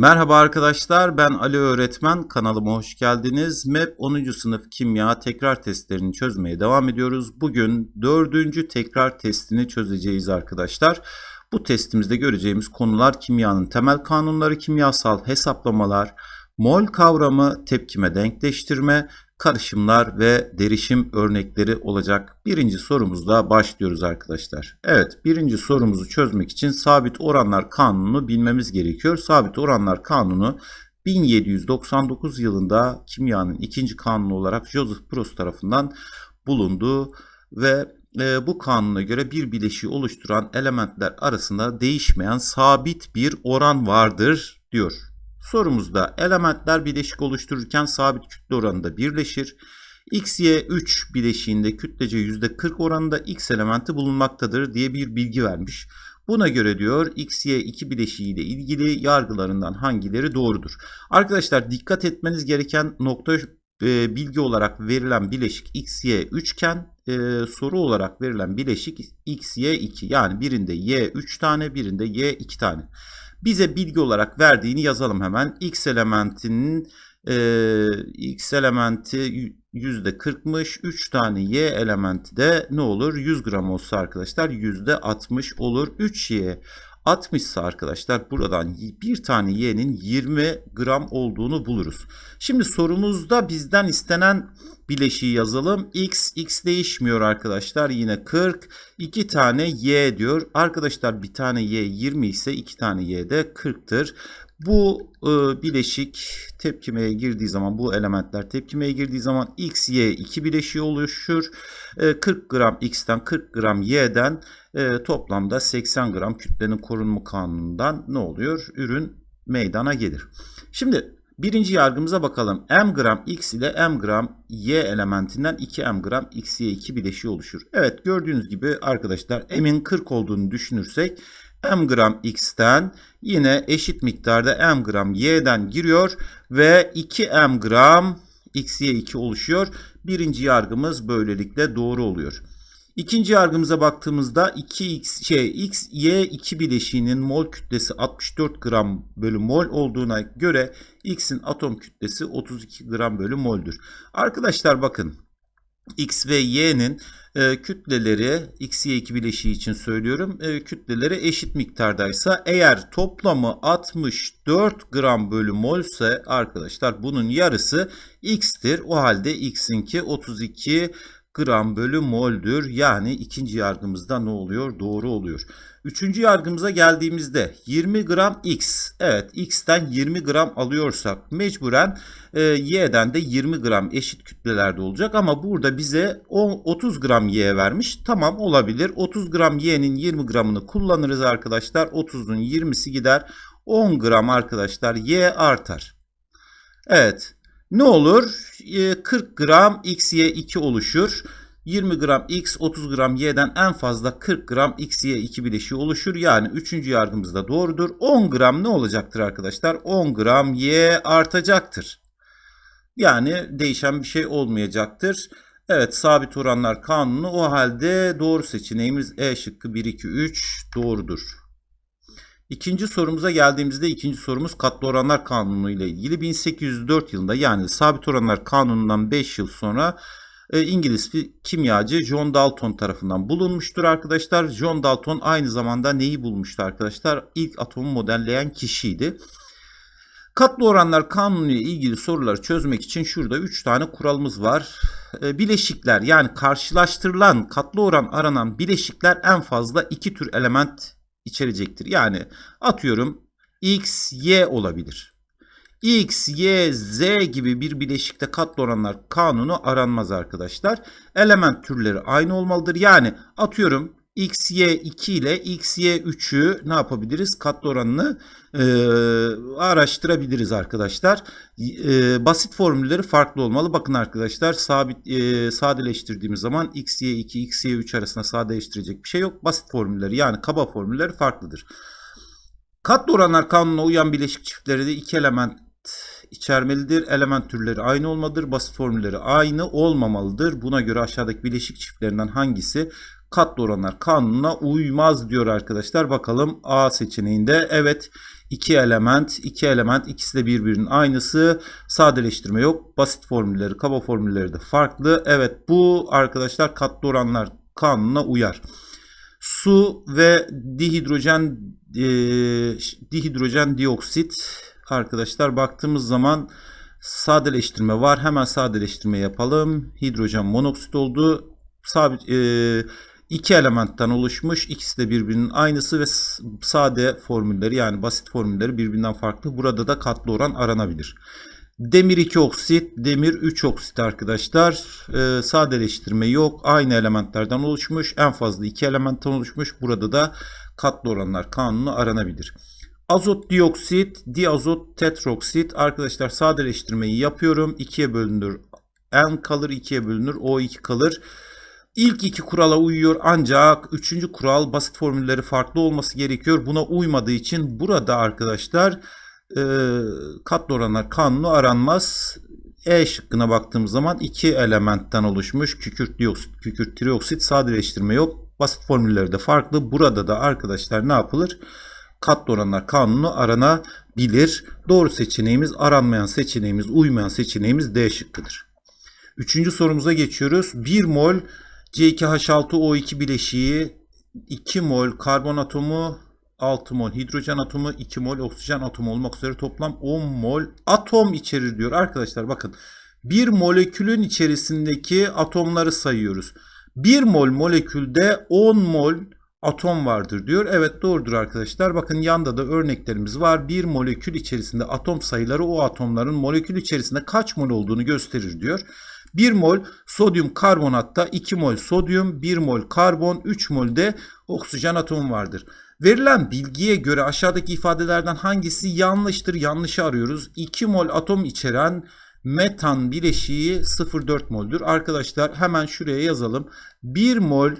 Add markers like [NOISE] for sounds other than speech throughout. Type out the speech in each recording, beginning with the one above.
Merhaba arkadaşlar ben Ali öğretmen kanalıma hoş geldiniz. MEP 10. sınıf kimya tekrar testlerini çözmeye devam ediyoruz. Bugün 4. tekrar testini çözeceğiz arkadaşlar. Bu testimizde göreceğimiz konular kimyanın temel kanunları, kimyasal hesaplamalar, mol kavramı, tepkime denkleştirme, karışımlar ve derişim örnekleri olacak. Birinci sorumuzda başlıyoruz arkadaşlar. Evet birinci sorumuzu çözmek için sabit oranlar kanunu bilmemiz gerekiyor. Sabit oranlar kanunu 1799 yılında kimyanın ikinci kanunu olarak Joseph Proust tarafından bulundu ve e, bu kanuna göre bir bileşiği oluşturan elementler arasında değişmeyen sabit bir oran vardır diyor. Sorumuzda elementler bileşik oluştururken sabit kütle oranında birleşir. X, Y 3 bileşiğinde kütlece %40 oranında X elementi bulunmaktadır diye bir bilgi vermiş. Buna göre diyor X, Y 2 bileşiği ile ilgili yargılarından hangileri doğrudur? Arkadaşlar dikkat etmeniz gereken nokta e, bilgi olarak verilen bileşik X, Y 3 iken e, soru olarak verilen bileşik X, Y 2 yani birinde Y 3 tane birinde Y 2 tane bize bilgi olarak verdiğini yazalım hemen. X elementinin e, X elementi %40'mış. 3 tane Y elementi de ne olur? 100 gram olsa arkadaşlar %60 olur. 3Y 60 ise arkadaşlar buradan bir tane y'nin 20 gram olduğunu buluruz. Şimdi sorumuzda bizden istenen bileşiği yazalım. x, x değişmiyor arkadaşlar. Yine 40. 2 tane y diyor. Arkadaşlar bir tane y 20 ise 2 tane y de 40'tır. Bu e, bileşik tepkimeye girdiği zaman bu elementler tepkimeye girdiği zaman x, y iki bileşiği oluşur. E, 40 gram x'ten 40 gram y'den e, toplamda 80 gram kütlenin korunma kanunundan ne oluyor? Ürün meydana gelir. Şimdi birinci yargımıza bakalım. m gram x ile m gram y elementinden 2 m gram x, y 2 bileşiği oluşur. Evet gördüğünüz gibi arkadaşlar m'in 40 olduğunu düşünürsek m gram x'ten yine eşit miktarda m gram y'den giriyor ve 2 m gram x, y 2 oluşuyor. Birinci yargımız böylelikle doğru oluyor. İkinci yargımıza baktığımızda 2x şey x y 2 bileşiğinin mol kütlesi 64 gram bölü mol olduğuna göre x'in atom kütlesi 32 gram bölü moldür. Arkadaşlar bakın x ve y'nin e, kütleleri x y 2 bileşiği için söylüyorum e, kütleleri eşit miktardaysa eğer toplamı 64 gram bölü mol ise arkadaşlar bunun yarısı x'tir. O halde x'inki 32 gram bölü moldür. Yani ikinci yargımızda ne oluyor? Doğru oluyor. Üçüncü yargımıza geldiğimizde 20 gram x. Evet x'ten 20 gram alıyorsak mecburen e, y'den de 20 gram eşit kütlelerde olacak. Ama burada bize 10, 30 gram y vermiş. Tamam olabilir. 30 gram y'nin 20 gramını kullanırız arkadaşlar. 30'un 20'si gider. 10 gram arkadaşlar y artar. Evet. Ne olur? 40 ee, gram XY2 oluşur. 20 gram X, 30 gram Y'den en fazla 40 gram XY2 bileşiği oluşur. Yani 3. yargımız da doğrudur. 10 gram ne olacaktır arkadaşlar? 10 gram Y artacaktır. Yani değişen bir şey olmayacaktır. Evet sabit oranlar kanunu o halde doğru seçeneğimiz E şıkkı 1, 2, 3 doğrudur. İkinci sorumuza geldiğimizde ikinci sorumuz katlı oranlar kanunu ile ilgili 1804 yılında yani sabit oranlar kanunundan 5 yıl sonra e, İngiliz kimyacı John Dalton tarafından bulunmuştur arkadaşlar. John Dalton aynı zamanda neyi bulmuştu arkadaşlar? İlk atomu modelleyen kişiydi. Katlı oranlar kanunu ile ilgili soruları çözmek için şurada 3 tane kuralımız var. E, bileşikler yani karşılaştırılan katlı oran aranan bileşikler en fazla iki tür element içerecektir. Yani atıyorum x, y olabilir. X, Y, Z gibi bir bileşikte katlı oranlar kanunu aranmaz arkadaşlar. Element türleri aynı olmalıdır. Yani atıyorum X, Y 2 ile X, Y 3'ü ne yapabiliriz? Katlı oranını e, araştırabiliriz arkadaşlar. E, basit formülleri farklı olmalı. Bakın arkadaşlar sabit e, sadeleştirdiğimiz zaman X, Y 2, X, Y 3 arasında sadeleştirecek bir şey yok. Basit formülleri yani kaba formülleri farklıdır. Katlı oranlar kanununa uyan bileşik çiftleri de iki element içermelidir. Element türleri aynı olmalıdır. Basit formülleri aynı olmamalıdır. Buna göre aşağıdaki bileşik çiftlerinden hangisi katlı oranlar kanununa uymaz diyor arkadaşlar. Bakalım A seçeneğinde evet İki element, iki element ikisi de birbirinin aynısı. Sadeleştirme yok. Basit formülleri, kaba formülleri de farklı. Evet bu arkadaşlar katlı oranlar kanununa uyar. Su ve dihidrojen e, dihidrojen dioksit arkadaşlar baktığımız zaman sadeleştirme var. Hemen sadeleştirme yapalım. Hidrojen monoksit oldu. Sabit e, iki elementten oluşmuş. İkisi de birbirinin aynısı ve sade formülleri yani basit formülleri birbirinden farklı. Burada da katlı oran aranabilir. Demir 2 oksit, demir 3 oksit arkadaşlar. Ee, sadeleştirme yok. Aynı elementlerden oluşmuş. En fazla 2 elementten oluşmuş. Burada da katlı oranlar kanunu aranabilir. Azot dioksit, diazot tetroksit. Arkadaşlar sadeleştirmeyi yapıyorum. 2'ye bölünür. N kalır 2'ye bölünür. O2 kalır. İlk iki kurala uyuyor ancak üçüncü kural basit formülleri farklı olması gerekiyor. Buna uymadığı için burada arkadaşlar e, katlı oranlar kanunu aranmaz. E şıkkına baktığımız zaman iki elementten oluşmuş kükürt dioksit, kükürt trioksit sadeleştirme yok. Basit formülleri de farklı. Burada da arkadaşlar ne yapılır? Katlı oranlar kanunu aranabilir. Doğru seçeneğimiz aranmayan seçeneğimiz, uymayan seçeneğimiz D şıkkıdır. Üçüncü sorumuza geçiyoruz. 1 mol C2H6O2 bileşiği 2 mol karbon atomu 6 mol hidrojen atomu 2 mol oksijen atomu olmak üzere toplam 10 mol atom içerir diyor. Arkadaşlar bakın bir molekülün içerisindeki atomları sayıyoruz. 1 mol molekülde 10 mol atom vardır diyor. Evet doğrudur arkadaşlar. Bakın yanda da örneklerimiz var. Bir molekül içerisinde atom sayıları o atomların molekül içerisinde kaç mol olduğunu gösterir diyor. 1 mol sodyum karbonatta 2 mol sodyum, 1 mol karbon, 3 mol de oksijen atomu vardır. Verilen bilgiye göre aşağıdaki ifadelerden hangisi yanlıştır? Yanlışı arıyoruz. 2 mol atom içeren metan bileşiği 0,4 moldür. Arkadaşlar hemen şuraya yazalım. 1 mol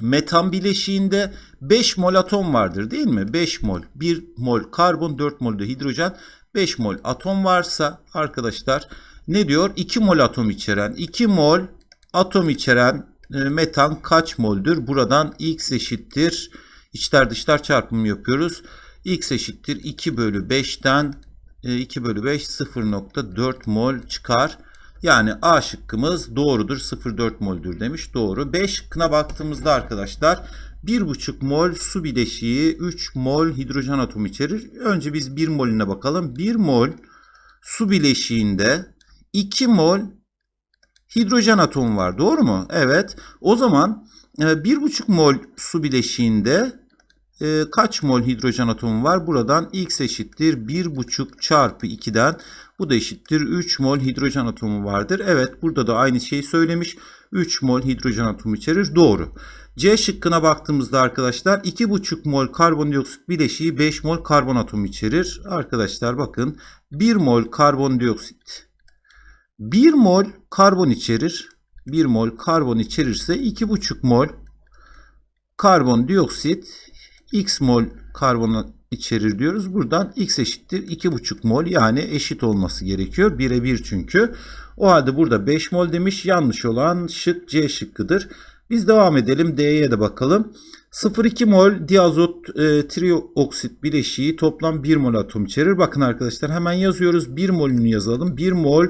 metan bileşiğinde 5 mol atom vardır değil mi? 5 mol. 1 mol karbon, 4 mol de hidrojen, 5 mol atom varsa arkadaşlar ne diyor? 2 mol atom içeren 2 mol atom içeren e, metan kaç moldür? Buradan x eşittir. İçler dışlar çarpımı yapıyoruz. x eşittir 2 bölü 5'ten 2 e, bölü 5 0.4 mol çıkar. Yani A şıkkımız doğrudur 0.4 moldür demiş. Doğru. B şıkkına baktığımızda arkadaşlar 1,5 mol su bileşiği 3 mol hidrojen atomu içerir. Önce biz 1 molüne bakalım. 1 mol su bileşiğinde 2 mol hidrojen atomu var. Doğru mu? Evet. O zaman 1,5 e, mol su bileşiğinde e, kaç mol hidrojen atomu var? Buradan x eşittir 1,5 çarpı 2'den bu da eşittir 3 mol hidrojen atomu vardır. Evet burada da aynı şeyi söylemiş. 3 mol hidrojen atomu içerir. Doğru. C şıkkına baktığımızda arkadaşlar 2,5 mol karbondioksit bileşiği 5 mol karbon atomu içerir. Arkadaşlar bakın 1 mol karbondioksit 1 mol karbon içerir. 1 mol karbon içerirse 2,5 mol karbondioksit x mol karbon içerir diyoruz. Buradan x eşittir 2,5 mol yani eşit olması gerekiyor. Birebir çünkü. O halde burada 5 mol demiş. Yanlış olan şık C şıkkıdır. Biz devam edelim. D'ye de bakalım. 0,2 mol diazot e, trioksit bileşiği toplam 1 mol atom içerir. Bakın arkadaşlar hemen yazıyoruz. 1 molünü yazalım. 1 mol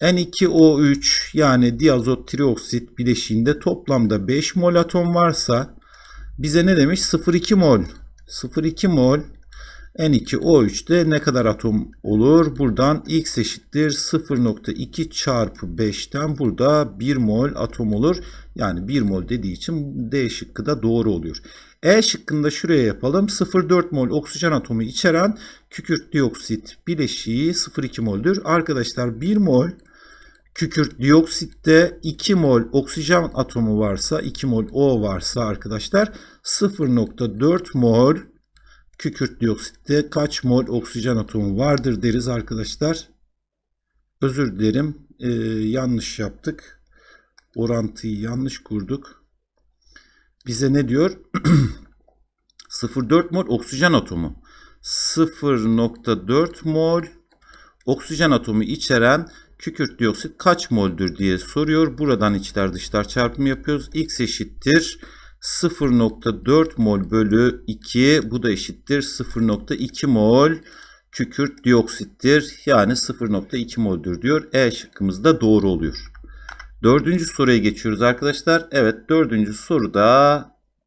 N2O3 yani diazot trioksit bileşiğinde toplamda 5 mol atom varsa bize ne demiş? 0,2 mol. 0,2 mol N2O3'te ne kadar atom olur? Buradan X eşittir 0.2 çarpı 5'ten burada 1 mol atom olur. Yani 1 mol dediği için D şıkkı da doğru oluyor. E şıkkında şuraya yapalım. 0,4 mol oksijen atomu içeren kükürt dioksit bileşiği 0,2 moldür. Arkadaşlar 1 mol kükürt dioksitte 2 mol oksijen atomu varsa 2 mol O varsa arkadaşlar 0.4 mol kükürt dioksitte kaç mol oksijen atomu vardır deriz arkadaşlar. Özür dilerim ee, yanlış yaptık. Orantıyı yanlış kurduk. Bize ne diyor? [CLEARS THROAT] 0.4 mol oksijen atomu. 0.4 mol oksijen atomu içeren kükürt dioksit kaç moldür diye soruyor. Buradan içler dışlar çarpımı yapıyoruz. X eşittir 0.4 mol bölü 2 bu da eşittir 0.2 mol kükürt dioksittir. Yani 0.2 moldür diyor. E şıkkımız da doğru oluyor. Dördüncü soruya geçiyoruz arkadaşlar. Evet dördüncü soruda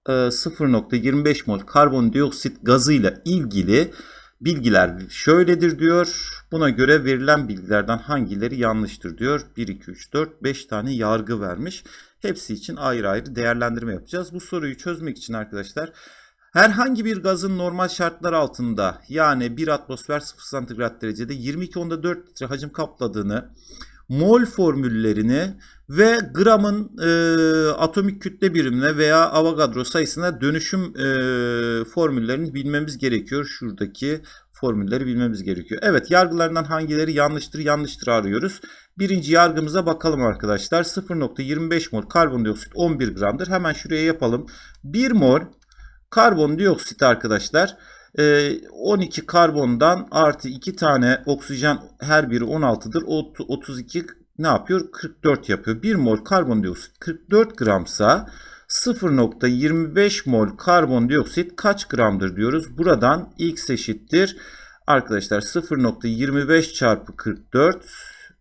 e, 0.25 mol karbondioksit gazıyla ilgili bilgiler şöyledir diyor. Buna göre verilen bilgilerden hangileri yanlıştır diyor. 1, 2, 3, 4, 5 tane yargı vermiş. Hepsi için ayrı ayrı değerlendirme yapacağız. Bu soruyu çözmek için arkadaşlar herhangi bir gazın normal şartlar altında yani 1 atmosfer 0 santigrat derecede 22 onda 4 litre hacim kapladığını mol formüllerini ve gramın e, atomik kütle birimine veya Avogadro sayısına dönüşüm e, formüllerini bilmemiz gerekiyor. Şuradaki formülleri bilmemiz gerekiyor. Evet yargılarından hangileri yanlıştır yanlıştır arıyoruz. Birinci yargımıza bakalım arkadaşlar. 0.25 mol karbondioksit 11 gramdır. Hemen şuraya yapalım. 1 mol karbondioksit arkadaşlar 12 karbondan artı 2 tane oksijen her biri 16'dır. 32 ne yapıyor? 44 yapıyor. 1 mol karbondioksit 44 gramsa 0.25 mol karbondioksit kaç gramdır diyoruz. Buradan x eşittir. Arkadaşlar 0.25 çarpı 44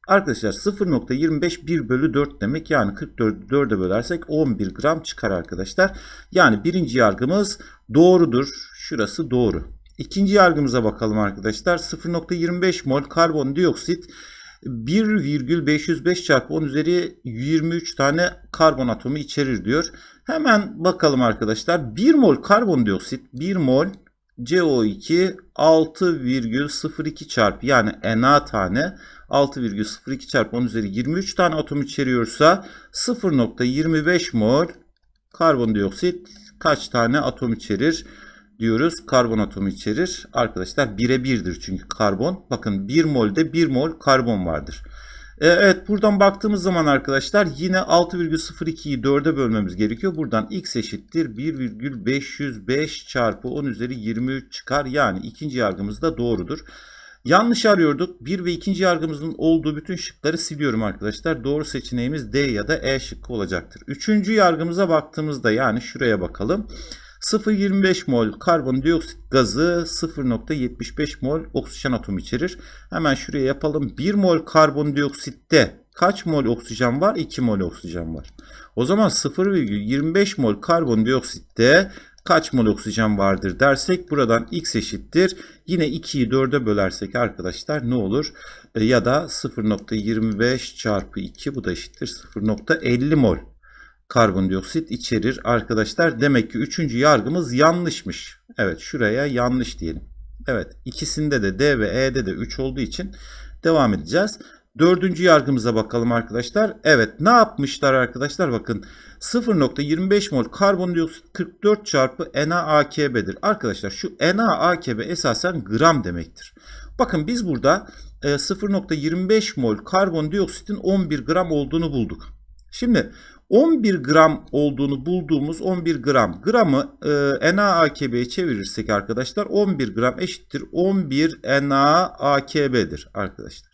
Arkadaşlar 0.25 1 bölü 4 demek yani 44'ü 4'e bölersek 11 gram çıkar arkadaşlar. Yani birinci yargımız doğrudur. Şurası doğru. İkinci yargımıza bakalım arkadaşlar. 0.25 mol karbondioksit 1,505 çarpı 10 üzeri 23 tane karbon atomu içerir diyor. Hemen bakalım arkadaşlar. 1 mol karbondioksit 1 mol CO2 6,02 çarpı yani Na tane 6,02 çarpı 10 üzeri 23 tane atom içeriyorsa 0.25 mol karbondioksit kaç tane atom içerir diyoruz. Karbon atomu içerir. Arkadaşlar bire birdir çünkü karbon. Bakın 1 molde 1 mol karbon vardır. E, evet buradan baktığımız zaman arkadaşlar yine 6,02'yi 4'e bölmemiz gerekiyor. Buradan x eşittir 1,505 çarpı 10 üzeri 23 çıkar. Yani ikinci yargımız da doğrudur. Yanlış arıyorduk. Bir ve ikinci yargımızın olduğu bütün şıkları siliyorum arkadaşlar. Doğru seçeneğimiz D ya da E şıkkı olacaktır. Üçüncü yargımıza baktığımızda yani şuraya bakalım. 0,25 mol karbondioksit gazı 0,75 mol oksijen atomu içerir. Hemen şuraya yapalım. 1 mol karbondioksitte kaç mol oksijen var? 2 mol oksijen var. O zaman 0,25 mol karbondioksitte kaç mol oksijen vardır dersek buradan x eşittir. Yine 2'yi 4'e bölersek arkadaşlar ne olur? E, ya da 0.25 çarpı 2 bu da eşittir 0.50 mol karbondioksit içerir arkadaşlar. Demek ki üçüncü yargımız yanlışmış. Evet şuraya yanlış diyelim. Evet ikisinde de D ve E'de de 3 olduğu için devam edeceğiz. Dördüncü yargımıza bakalım arkadaşlar. Evet ne yapmışlar arkadaşlar bakın 0.25 mol karbondioksit 44 çarpı NaAKB'dir. Arkadaşlar şu NaAKB esasen gram demektir. Bakın biz burada 0.25 e, mol karbondioksitin 11 gram olduğunu bulduk. Şimdi 11 gram olduğunu bulduğumuz 11 gram gramı e, NaAKB'ye çevirirsek arkadaşlar 11 gram eşittir 11 NaAKB'dir arkadaşlar.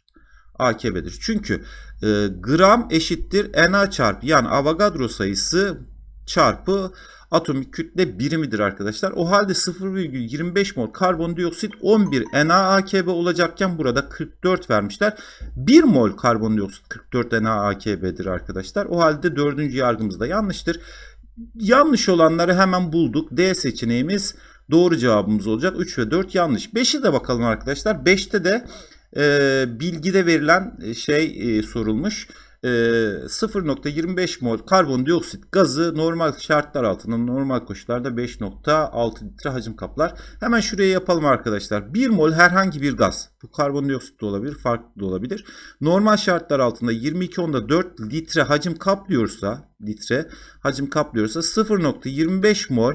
AKB'dir. Çünkü e, gram eşittir Na çarpı yani Avogadro sayısı çarpı atomik kütle birimidir arkadaşlar. O halde 0,25 mol karbondioksit 11 NaAKB olacakken burada 44 vermişler. 1 mol karbondioksit 44 NaAKB'dir arkadaşlar. O halde dördüncü yargımız da yanlıştır. Yanlış olanları hemen bulduk. D seçeneğimiz doğru cevabımız olacak. 3 ve 4 yanlış. 5'e de bakalım arkadaşlar. 5'te de e, bilgide verilen şey e, sorulmuş. 0.25 mol karbondioksit gazı normal şartlar altında normal koşullarda 5.6 litre hacim kaplar. Hemen şuraya yapalım arkadaşlar. 1 mol herhangi bir gaz. Bu karbondioksit de olabilir, farklı da olabilir. Normal şartlar altında 22 onda 4 litre hacim kaplıyorsa, litre hacim kaplıyorsa 0.25 mol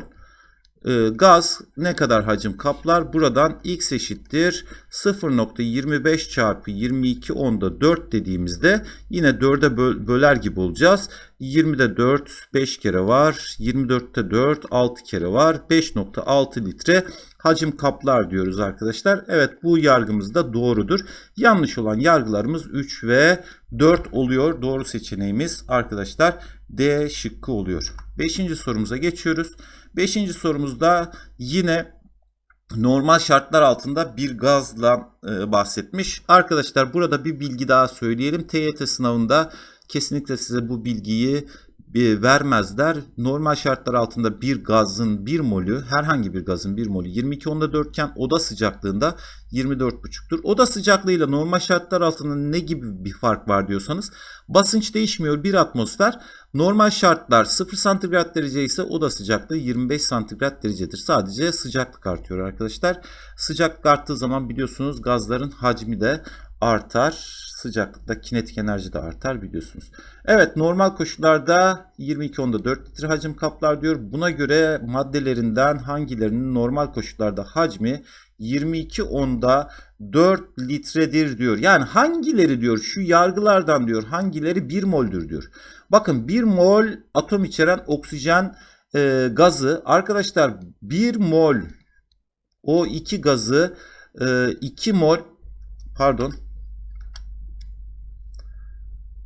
e, gaz ne kadar hacim kaplar? Buradan x eşittir 0.25 çarpı 22 onda 4 dediğimizde yine 4'e böl böler gibi olacağız. 20'de 4 5 kere var. 24'te 4 6 kere var. 5.6 litre hacim kaplar diyoruz arkadaşlar. Evet bu yargımız da doğrudur. Yanlış olan yargılarımız 3 ve 4 oluyor. Doğru seçeneğimiz arkadaşlar D şıkkı oluyor. 5. sorumuza geçiyoruz. 5. sorumuzda yine normal şartlar altında bir gazla e, bahsetmiş. Arkadaşlar burada bir bilgi daha söyleyelim. TYT sınavında kesinlikle size bu bilgiyi e, vermezler. Normal şartlar altında bir gazın bir molü herhangi bir gazın bir molü 22 onda 4 iken oda sıcaklığında 24,5'tur. Oda sıcaklığıyla normal şartlar altında ne gibi bir fark var diyorsanız basınç değişmiyor bir atmosfer. Normal şartlar 0 santigrat derece ise oda sıcaklığı 25 santigrat derecedir. Sadece sıcaklık artıyor arkadaşlar. Sıcaklık arttığı zaman biliyorsunuz gazların hacmi de artar. Sıcaklıkta kinetik enerji de artar biliyorsunuz. Evet normal koşullarda 22 onda 4 litre hacim kaplar diyor. Buna göre maddelerinden hangilerinin normal koşullarda hacmi 22 onda 4 litredir diyor. Yani hangileri diyor şu yargılardan diyor hangileri 1 moldür diyor. Bakın 1 mol atom içeren oksijen e, gazı arkadaşlar 1 mol O2 gazı e, 2 mol pardon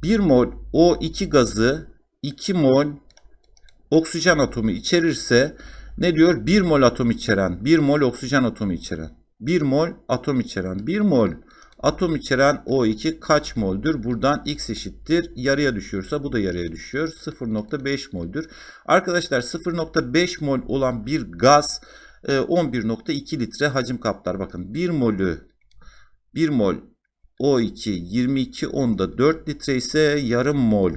1 mol O2 gazı 2 mol oksijen atomu içerirse ne diyor? 1 mol atom içeren, 1 mol oksijen atomu içeren, 1 mol atom içeren, 1 mol atom içeren O2 kaç moldür? Buradan X eşittir. Yarıya düşüyorsa bu da yarıya düşüyor. 0.5 moldür. Arkadaşlar 0.5 mol olan bir gaz 11.2 e, litre hacim kaplar. Bakın 1 molü 1 mol O2 22 onda 4 litre ise yarım mol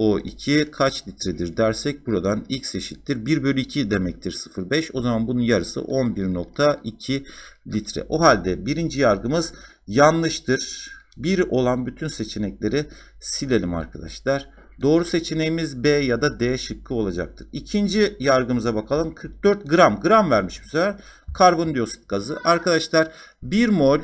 O2 kaç litredir dersek buradan X eşittir 1 bölü 2 demektir 0,5. O zaman bunun yarısı 11.2 litre. O halde birinci yargımız yanlıştır. 1 olan bütün seçenekleri silelim arkadaşlar. Doğru seçeneğimiz B ya da D şıkkı olacaktır. İkinci yargımıza bakalım. 44 gram. Gram vermiş bu sefer. Karbondioksit gazı. Arkadaşlar 1 mol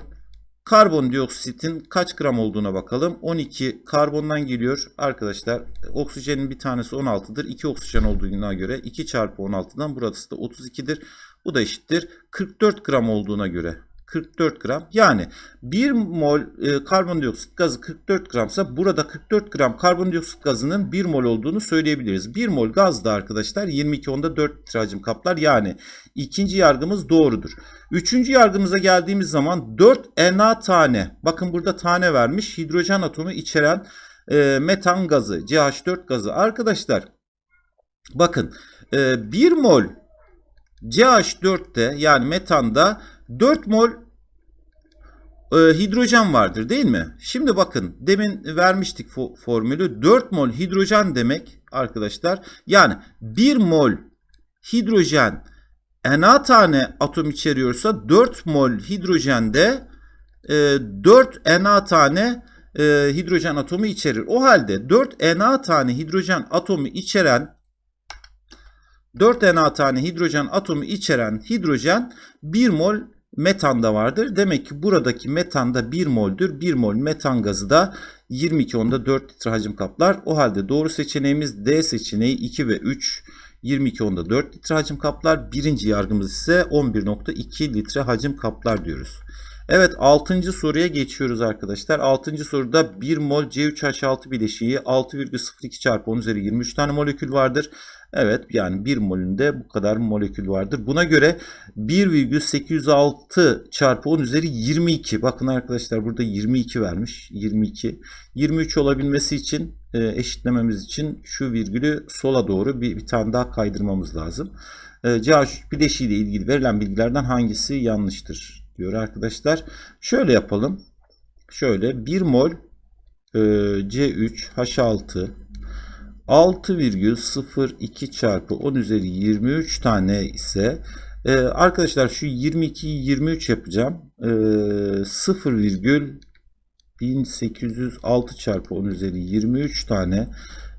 Karbondioksitin kaç gram olduğuna bakalım. 12 karbondan geliyor. Arkadaşlar oksijenin bir tanesi 16'dır. 2 oksijen olduğuna göre 2 çarpı 16'dan burası da 32'dir. Bu da eşittir. 44 gram olduğuna göre 44 gram. Yani 1 mol e, karbondioksit gazı 44 gramsa burada 44 gram karbondioksit gazının 1 mol olduğunu söyleyebiliriz. 1 mol gaz da arkadaşlar 22 onda 4 litre hacim kaplar. Yani ikinci yargımız doğrudur. Üçüncü yargımıza geldiğimiz zaman 4 Na tane bakın burada tane vermiş hidrojen atomu içeren e, metan gazı CH4 gazı. Arkadaşlar bakın e, 1 mol CH4'te yani metanda 4 mol e, hidrojen vardır değil mi? Şimdi bakın demin vermiştik formülü 4 mol hidrojen demek arkadaşlar. Yani 1 mol hidrojen Na tane atom içeriyorsa 4 mol hidrojende e, 4 Na tane e, hidrojen atomu içerir. O halde 4 Na tane hidrojen atomu içeren 4 Na tane hidrojen atomu içeren hidrojen 1 mol metanda vardır. Demek ki buradaki metanda 1 moldür. 1 mol metan gazı da 22 onda 4 litre hacim kaplar. O halde doğru seçeneğimiz D seçeneği 2 ve 3 22 onda 4 litre hacim kaplar. Birinci yargımız ise 11.2 litre hacim kaplar diyoruz. Evet 6. soruya geçiyoruz arkadaşlar. 6. soruda 1 mol C3H6 bileşiği 6,02 çarpı 10 üzeri 23 tane molekül vardır. Evet yani 1 molünde bu kadar molekül vardır. Buna göre 1,806 çarpı 10 üzeri 22. Bakın arkadaşlar burada 22 vermiş. 22. 23 olabilmesi için e, eşitlememiz için şu virgülü sola doğru bir, bir tane daha kaydırmamız lazım. E, CH3 bileşiği ile ilgili verilen bilgilerden hangisi yanlıştır diyor arkadaşlar. Şöyle yapalım. Şöyle 1 mol e, C3H6 6,02 çarpı 10 üzeri 23 tane ise e, arkadaşlar şu 22'yi 23 yapacağım. E, 0, 1806 çarpı 10 üzeri 23 tane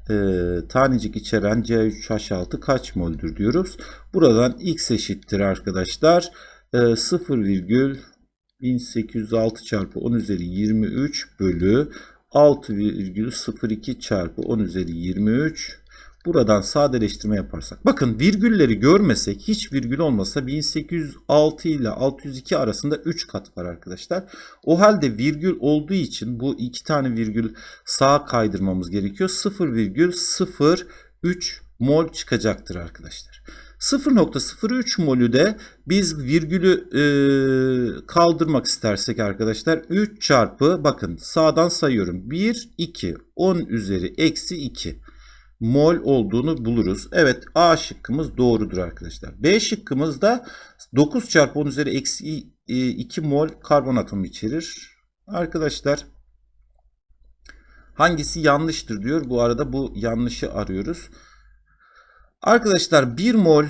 e, tanecik içeren C3H6 kaç moldür diyoruz. Buradan x eşittir arkadaşlar. E, 0, 1806 çarpı 10 üzeri 23 bölü 6,02 çarpı 10 üzeri 23. Buradan sadeleştirme yaparsak. Bakın virgülleri görmesek hiç virgül olmasa 1806 ile 602 arasında 3 kat var arkadaşlar. O halde virgül olduğu için bu iki tane virgül sağa kaydırmamız gerekiyor. 0,03 mol çıkacaktır arkadaşlar. 0.03 molü de biz virgülü e, kaldırmak istersek arkadaşlar 3 çarpı bakın sağdan sayıyorum 1 2 10 üzeri eksi 2 mol olduğunu buluruz. Evet A şıkkımız doğrudur arkadaşlar. B şıkkımız da 9 çarpı 10 üzeri eksi 2 mol karbon atomu içerir. Arkadaşlar hangisi yanlıştır diyor. Bu arada bu yanlışı arıyoruz. Arkadaşlar 1 mol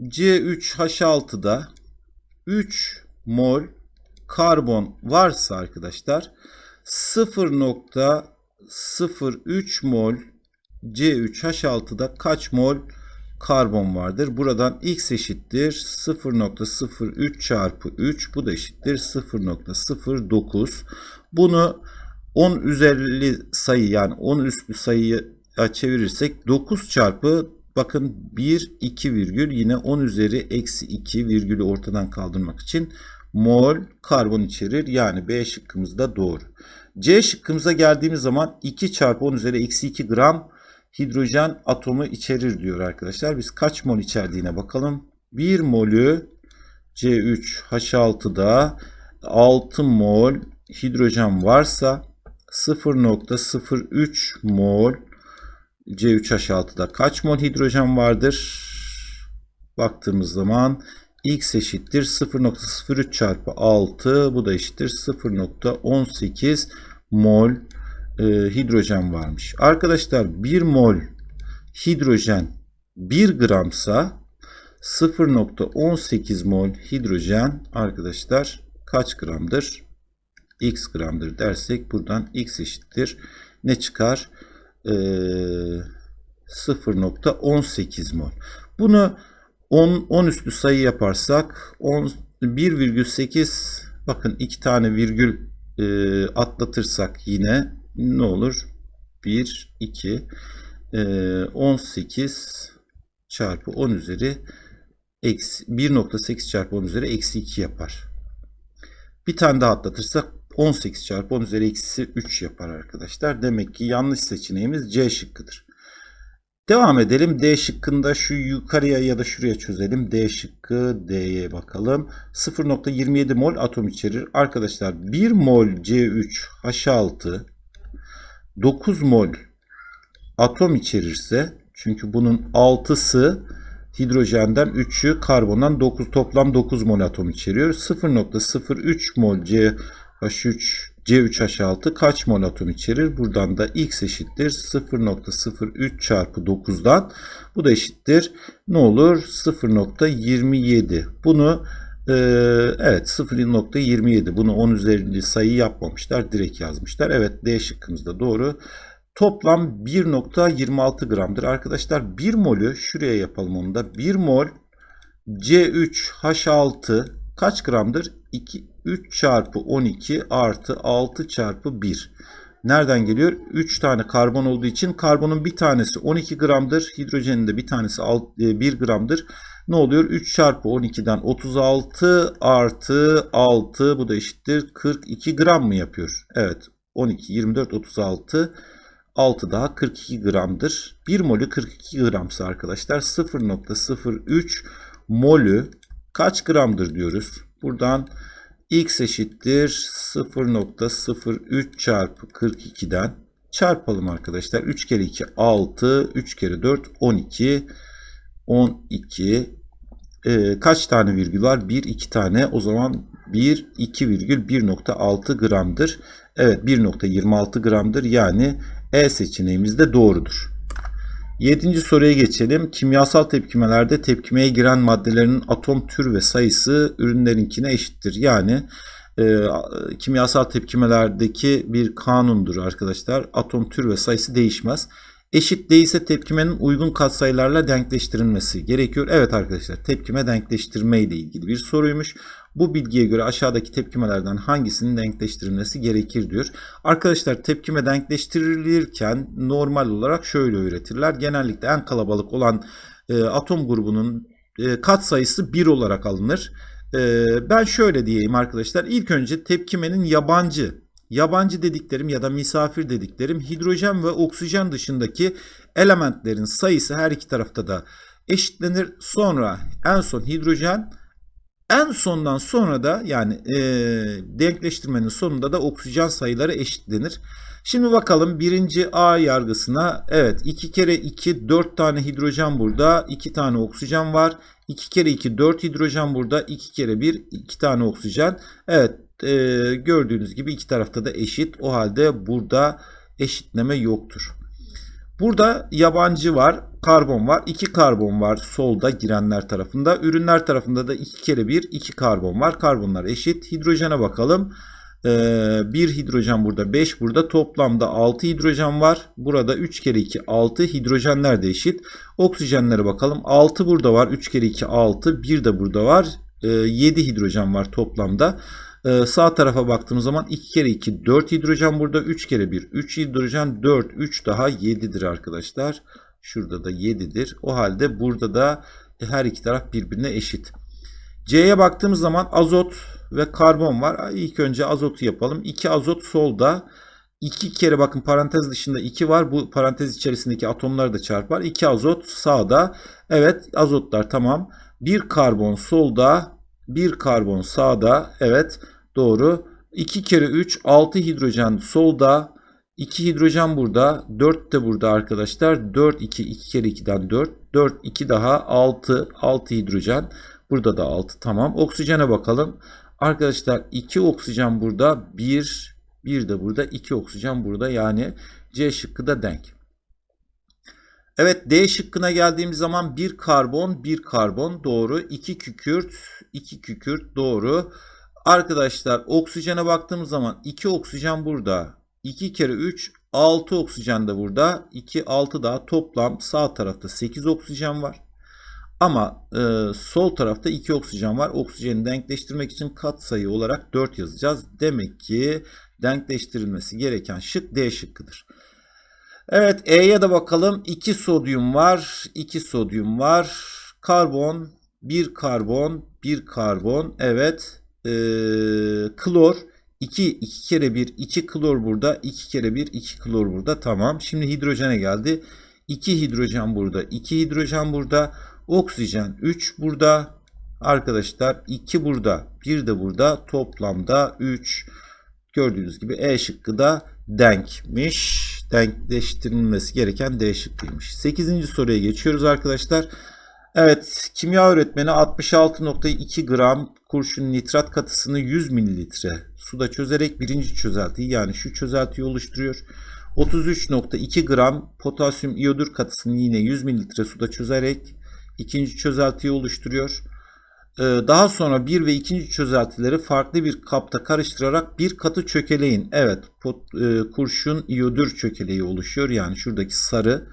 C3H6'da 3 mol karbon varsa arkadaşlar 0.03 mol C3H6'da kaç mol karbon vardır? Buradan x eşittir 0.03 çarpı 3 bu da eşittir 0.09 bunu 10 üzerli sayı yani 10 üstü sayıyı çevirirsek 9 çarpı bakın 1 2 virgül yine 10 üzeri eksi 2 virgülü ortadan kaldırmak için mol karbon içerir. Yani B şıkkımız da doğru. C şıkkımıza geldiğimiz zaman 2 çarpı 10 üzeri eksi 2 gram hidrojen atomu içerir diyor arkadaşlar. Biz kaç mol içerdiğine bakalım. 1 molü C3H6'da 6 mol hidrojen varsa 0.03 mol C3H6'da kaç mol hidrojen vardır? Baktığımız zaman x eşittir 0.03 çarpı 6 bu da eşittir 0.18 mol e, hidrojen varmış. Arkadaşlar 1 mol hidrojen 1 gramsa 0.18 mol hidrojen arkadaşlar kaç gramdır? x gramdır dersek buradan x eşittir. Ne çıkar? 0.18 mol. Bunu 10, 10 üstü sayı yaparsak 1,8 bakın iki tane virgül e, atlatırsak yine ne olur? 1, 2, e, 18 çarpı 10 üzeri eksi 1.8 çarpı 10 üzeri eksi 2 yapar. Bir tane daha atlatırsak 18 çarpı 10 üzeri eksi 3 yapar arkadaşlar. Demek ki yanlış seçeneğimiz C şıkkıdır. Devam edelim. D şıkkında şu yukarıya ya da şuraya çözelim. D şıkkı D'ye bakalım. 0.27 mol atom içerir. Arkadaşlar 1 mol C3H6 9 mol atom içerirse çünkü bunun 6'sı hidrojenden 3'ü karbondan 9 toplam 9 mol atom içeriyor. 0.03 mol C H3 C3H6 kaç mol atom içerir? Buradan da X eşittir 0.03 çarpı 9'dan. Bu da eşittir. Ne olur? 0.27. Bunu e, evet 0.27. Bunu 10 üzerinde sayı yapmamışlar. Direkt yazmışlar. Evet D şıkkımız doğru. Toplam 1.26 gramdır. Arkadaşlar 1 molü şuraya yapalım onu da. 1 mol C3H6 kaç gramdır? 2, 3 çarpı 12 artı 6 çarpı 1. Nereden geliyor? 3 tane karbon olduğu için karbonun bir tanesi 12 gramdır. Hidrojenin de bir tanesi 1 e, gramdır. Ne oluyor? 3 çarpı 12'den 36 artı 6 bu da eşittir 42 gram mı yapıyor? Evet 12, 24, 36 6 daha 42 gramdır. 1 molü 42 gramsa arkadaşlar 0.03 molü kaç gramdır diyoruz. Buradan x eşittir 0.03 çarpı 42'den çarpalım arkadaşlar. 3 kere 2 6, 3 kere 4 12, 12 ee, kaç tane virgül var? 1, 2 tane. O zaman 1, 2 virgül 1.6 gramdır. Evet 1.26 gramdır. Yani E seçeneğimiz de doğrudur. Yedinci soruya geçelim. Kimyasal tepkimelerde tepkimeye giren maddelerin atom tür ve sayısı ürünlerinkine eşittir. Yani e, kimyasal tepkimelerdeki bir kanundur arkadaşlar. Atom tür ve sayısı değişmez. Eşit değilse tepkimenin uygun katsayılarla denkleştirilmesi gerekiyor. Evet arkadaşlar tepkime denkleştirme ile ilgili bir soruymuş. Bu bilgiye göre aşağıdaki tepkimelerden hangisinin denkleştirilmesi gerekir diyor. Arkadaşlar tepkime denkleştirilirken normal olarak şöyle öğretirler. Genellikle en kalabalık olan e, atom grubunun e, kat sayısı 1 olarak alınır. E, ben şöyle diyeyim arkadaşlar. İlk önce tepkimenin yabancı, yabancı dediklerim ya da misafir dediklerim hidrojen ve oksijen dışındaki elementlerin sayısı her iki tarafta da eşitlenir. Sonra en son hidrojen en sondan sonra da yani e, denkleştirmenin sonunda da oksijen sayıları eşitlenir. Şimdi bakalım birinci A yargısına. Evet 2 kere 2 4 tane hidrojen burada. 2 tane oksijen var. 2 kere 2 4 hidrojen burada. 2 kere 1 2 tane oksijen. Evet e, gördüğünüz gibi iki tarafta da eşit. O halde burada eşitleme yoktur. Burada yabancı var, karbon var. 2 karbon var solda girenler tarafında. Ürünler tarafında da 2 kere 1, 2 karbon var. Karbonlar eşit. Hidrojene bakalım. 1 ee, hidrojen burada 5 burada toplamda 6 hidrojen var. Burada 3 kere 2 6 hidrojenler de eşit. Oksijenlere bakalım 6 burada var 3 kere 2 6 1 de burada var 7 ee, hidrojen var toplamda. Ee, sağ tarafa baktığımız zaman 2 kere 2 4 hidrojen burada 3 kere 1 3 hidrojen 4 3 daha 7'dir arkadaşlar. Şurada da 7'dir. O halde burada da her iki taraf birbirine eşit. C'ye baktığımız zaman azot ve karbon var. İlk önce azotu yapalım. 2 azot solda. 2 kere bakın parantez dışında 2 var. Bu parantez içerisindeki atomları da çarpar. 2 azot sağda. Evet azotlar tamam. 1 karbon solda. 1 karbon sağda. Evet doğru. 2 kere 3 6 hidrojen solda. 2 hidrojen burada. 4 de burada arkadaşlar. 4 2 2 kere 2'den 4. 4 2 daha 6 6 hidrojen. Burada da 6 tamam. Oksijene bakalım. Arkadaşlar 2 oksijen burada. 1 1 de burada. 2 oksijen burada. Yani C şıkkı da denk. Evet D şıkkına geldiğimiz zaman 1 karbon 1 karbon doğru. 2 kükürt 2 kükürt doğru. Arkadaşlar oksijene baktığımız zaman 2 oksijen burada. 2 kere 3 6 oksijen de burada. 2 6 daha toplam sağ tarafta 8 oksijen var. Ama e, sol tarafta 2 oksijen var. Oksijeni denkleştirmek için katsayı olarak 4 yazacağız. Demek ki denkleştirilmesi gereken şık D şıkkıdır. Evet E'ye de bakalım. 2 sodyum var. 2 sodyum var. Karbon, 1 karbon, 1 karbon. Evet. E, klor. 2, 2 kere 1, 2 klor burada. 2 kere 1, 2 klor burada. Tamam. Şimdi hidrojene geldi. 2 hidrojen burada. 2 hidrojen burada. Oksijen 3 burada. Arkadaşlar 2 burada. 1 de burada. Toplamda 3. Gördüğünüz gibi E şıkkı da denkmiş. Denkleştirilmesi gereken D şıkkıymış. 8. soruya geçiyoruz arkadaşlar. Evet kimya öğretmeni 66.2 gram kurşun nitrat katısını 100 mililitre suda çözerek birinci çözeltiyi yani şu çözeltiyi oluşturuyor. 33.2 gram potasyum iyodür katısını yine 100 mililitre suda çözerek ikinci çözeltiyi oluşturuyor. Ee, daha sonra bir ve ikinci çözeltileri farklı bir kapta karıştırarak bir katı çökeleyin. Evet pot, e, kurşun iyodür çökeleği oluşuyor. Yani şuradaki sarı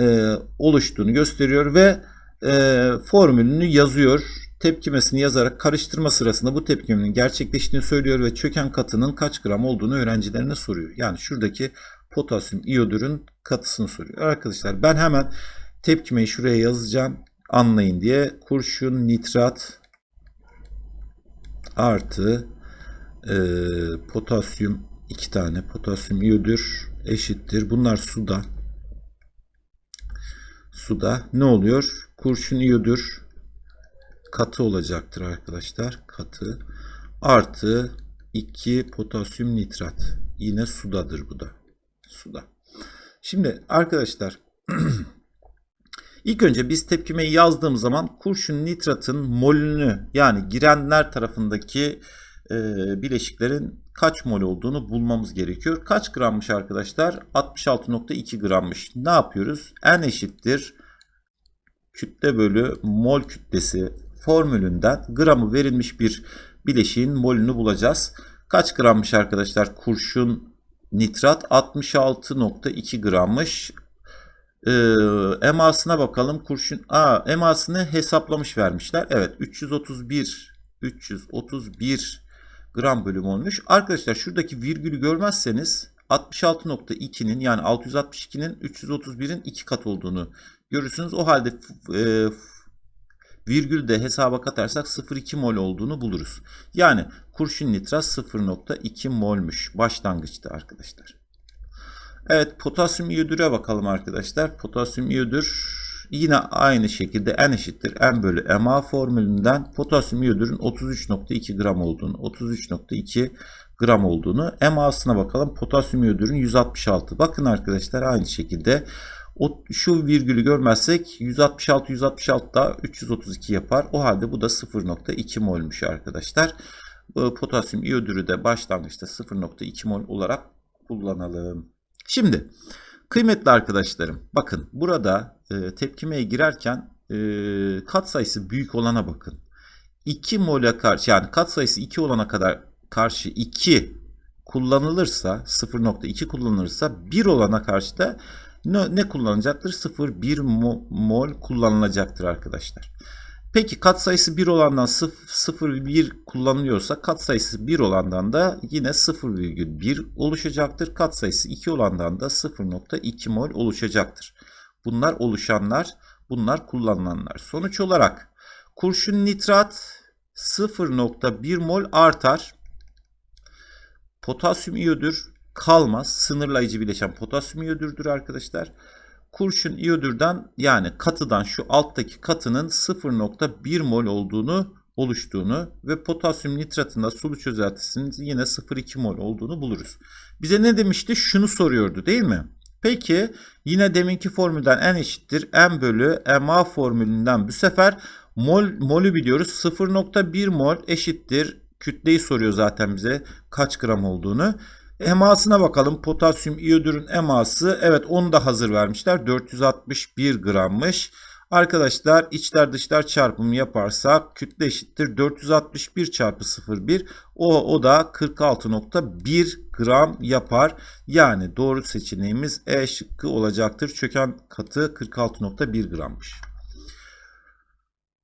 e, oluştuğunu gösteriyor ve e, formülünü yazıyor. Tepkimesini yazarak karıştırma sırasında bu tepkimenin gerçekleştiğini söylüyor ve çöken katının kaç gram olduğunu öğrencilerine soruyor. Yani şuradaki potasyum iyodürün katısını soruyor. Arkadaşlar ben hemen tepkimeyi şuraya yazacağım anlayın diye kurşun nitrat artı e, potasyum iki tane potasyum iyodür eşittir. Bunlar suda suda ne oluyor? Kurşun iyodür katı olacaktır arkadaşlar. Katı artı 2 potasyum nitrat. Yine sudadır bu da. Suda. Şimdi arkadaşlar [CLEARS THROAT] İlk önce biz tepkimeyi yazdığımız zaman kurşun nitratın molünü yani girenler tarafındaki e, bileşiklerin kaç mol olduğunu bulmamız gerekiyor. Kaç grammış arkadaşlar? 66.2 grammış. Ne yapıyoruz? N eşittir kütle bölü mol kütlesi formülünden gramı verilmiş bir bileşiğin molünü bulacağız. Kaç grammış arkadaşlar kurşun nitrat? 66.2 grammış. Ee, emasına bakalım. Kurşun A emasını hesaplamış vermişler. Evet 331 331 gram bölü molmuş. Arkadaşlar şuradaki virgülü görmezseniz 66.2'nin yani 662'nin 331'in 2 kat olduğunu görürsünüz. O halde e, virgül de hesaba katarsak 0,2 mol olduğunu buluruz. Yani kurşun nitrat 0,2 molmuş başlangıçta arkadaşlar. Evet potasyum iyodüre bakalım arkadaşlar. Potasyum iyodür yine aynı şekilde n eşittir n bölü ma formülünden potasyum iyodürün 33.2 gram olduğunu 33.2 gram olduğunu MA'sına bakalım. Potasyum iyodürün 166. Bakın arkadaşlar aynı şekilde o, şu virgülü görmezsek 166 166 da 332 yapar. O halde bu da 0.2 molmuş arkadaşlar. Potasyum iyodürü de başlangıçta 0.2 mol olarak kullanalım. Şimdi kıymetli arkadaşlarım bakın burada e, tepkimeye girerken e, kat sayısı büyük olana bakın. 2 mole karşı yani kat sayısı 2 olana kadar karşı 2 kullanılırsa 0.2 kullanılırsa 1 olana karşı da ne, ne kullanacaktır? 0,1 mol kullanılacaktır arkadaşlar. Peki katsayısı 1 olandan 0,1 kullanılıyorsa katsayısı 1 olandan da yine 0,1 oluşacaktır. Katsayısı 2 olandan da 0,2 mol oluşacaktır. Bunlar oluşanlar, bunlar kullanılanlar. Sonuç olarak kurşun nitrat 0,1 mol artar. Potasyum iyodür kalmaz. Sınırlayıcı bileşen potasyum iyodürdür arkadaşlar. Kurşun iyodürden yani katıdan şu alttaki katının 0.1 mol olduğunu oluştuğunu ve potasyum nitratında sulu çözeltisinin yine 0.2 mol olduğunu buluruz. Bize ne demişti? Şunu soruyordu değil mi? Peki yine deminki formülden n eşittir n bölü ma formülünden bu sefer mol, molü biliyoruz. 0.1 mol eşittir kütleyi soruyor zaten bize kaç gram olduğunu. Emasına bakalım. Potasyum iyodürün eması evet onu da hazır vermişler. 461 grammış. Arkadaşlar içler dışlar çarpımı yaparsak kütle eşittir 461 çarpı 0,1 o, o da 46.1 gram yapar. Yani doğru seçeneğimiz E şıkkı olacaktır. Çöken katı 46.1 grammış.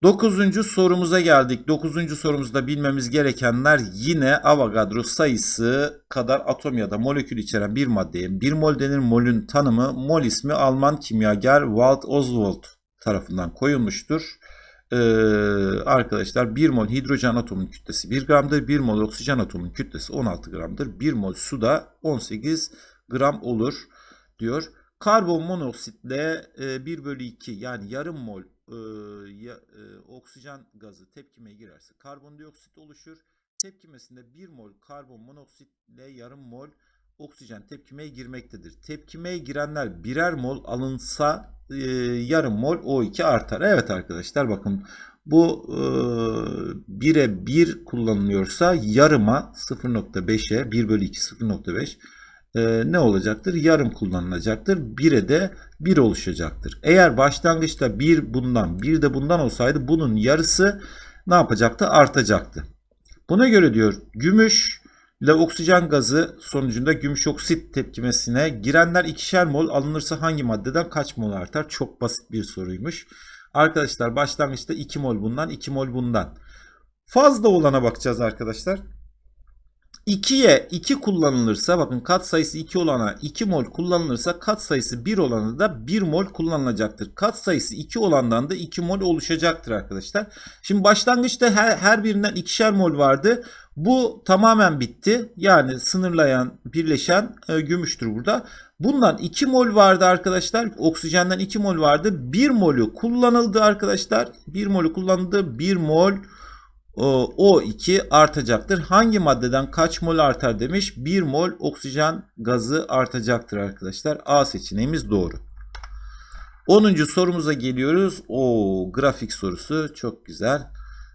Dokuzuncu sorumuza geldik. Dokuzuncu sorumuzda bilmemiz gerekenler yine Avogadro sayısı kadar atom ya da molekül içeren bir maddeye bir mol denir. Molün tanımı mol ismi Alman kimyager Walt Oswald tarafından koyulmuştur. Ee, arkadaşlar 1 mol hidrojen atomunun kütlesi 1 gramdır. 1 mol oksijen atomunun kütlesi 16 gramdır. 1 mol suda 18 gram olur diyor. Karbon monoksitle e, 1 bölü 2 yani yarım mol e, ya, e, oksijen gazı tepkimeye girerse karbondioksit oluşur. Tepkimesinde 1 mol karbon monoksit ile yarım mol oksijen tepkimeye girmektedir. Tepkimeye girenler birer mol alınsa e, yarım mol O2 artar. Evet arkadaşlar bakın bu e, 1'e 1 kullanılıyorsa yarıma 0.5'e 1 bölü 2 0.5 e, ne olacaktır? Yarım kullanılacaktır. 1'e de 1 oluşacaktır. Eğer başlangıçta 1 bundan 1 de bundan olsaydı bunun yarısı ne yapacaktı? Artacaktı. Buna göre diyor gümüş ile oksijen gazı sonucunda gümüş oksit tepkimesine girenler ikişer mol alınırsa hangi maddeden kaç mol artar? Çok basit bir soruymuş. Arkadaşlar başlangıçta 2 mol bundan 2 mol bundan. Fazla olana bakacağız arkadaşlar. 2'ye 2 kullanılırsa bakın kat sayısı 2 olana 2 mol kullanılırsa kat sayısı 1 olana da 1 mol kullanılacaktır. Kat sayısı 2 olandan da 2 mol oluşacaktır arkadaşlar. Şimdi başlangıçta her, her birinden ikişer mol vardı. Bu tamamen bitti. Yani sınırlayan, birleşen e, gümüştür burada. Bundan 2 mol vardı arkadaşlar. Oksijenden 2 mol vardı. 1 molü kullanıldı arkadaşlar. 1 molü kullanıldı. 1 mol o2 artacaktır. Hangi maddeden kaç mol artar demiş. 1 mol oksijen gazı artacaktır arkadaşlar. A seçeneğimiz doğru. 10. sorumuza geliyoruz. O grafik sorusu çok güzel.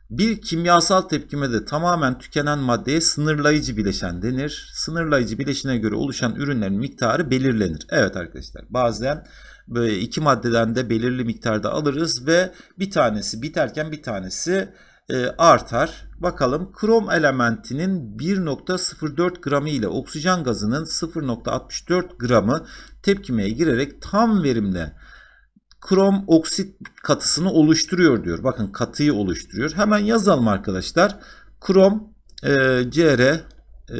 Bir kimyasal tepkimede tamamen tükenen maddeye sınırlayıcı bileşen denir. Sınırlayıcı bileşine göre oluşan ürünlerin miktarı belirlenir. Evet arkadaşlar bazen böyle iki maddeden de belirli miktarda alırız ve bir tanesi biterken bir tanesi e, artar. Bakalım krom elementinin 1.04 gramı ile oksijen gazının 0.64 gramı tepkimeye girerek tam verimle krom oksit katısını oluşturuyor diyor. Bakın katıyı oluşturuyor. Hemen yazalım arkadaşlar. Krom e, Cr e,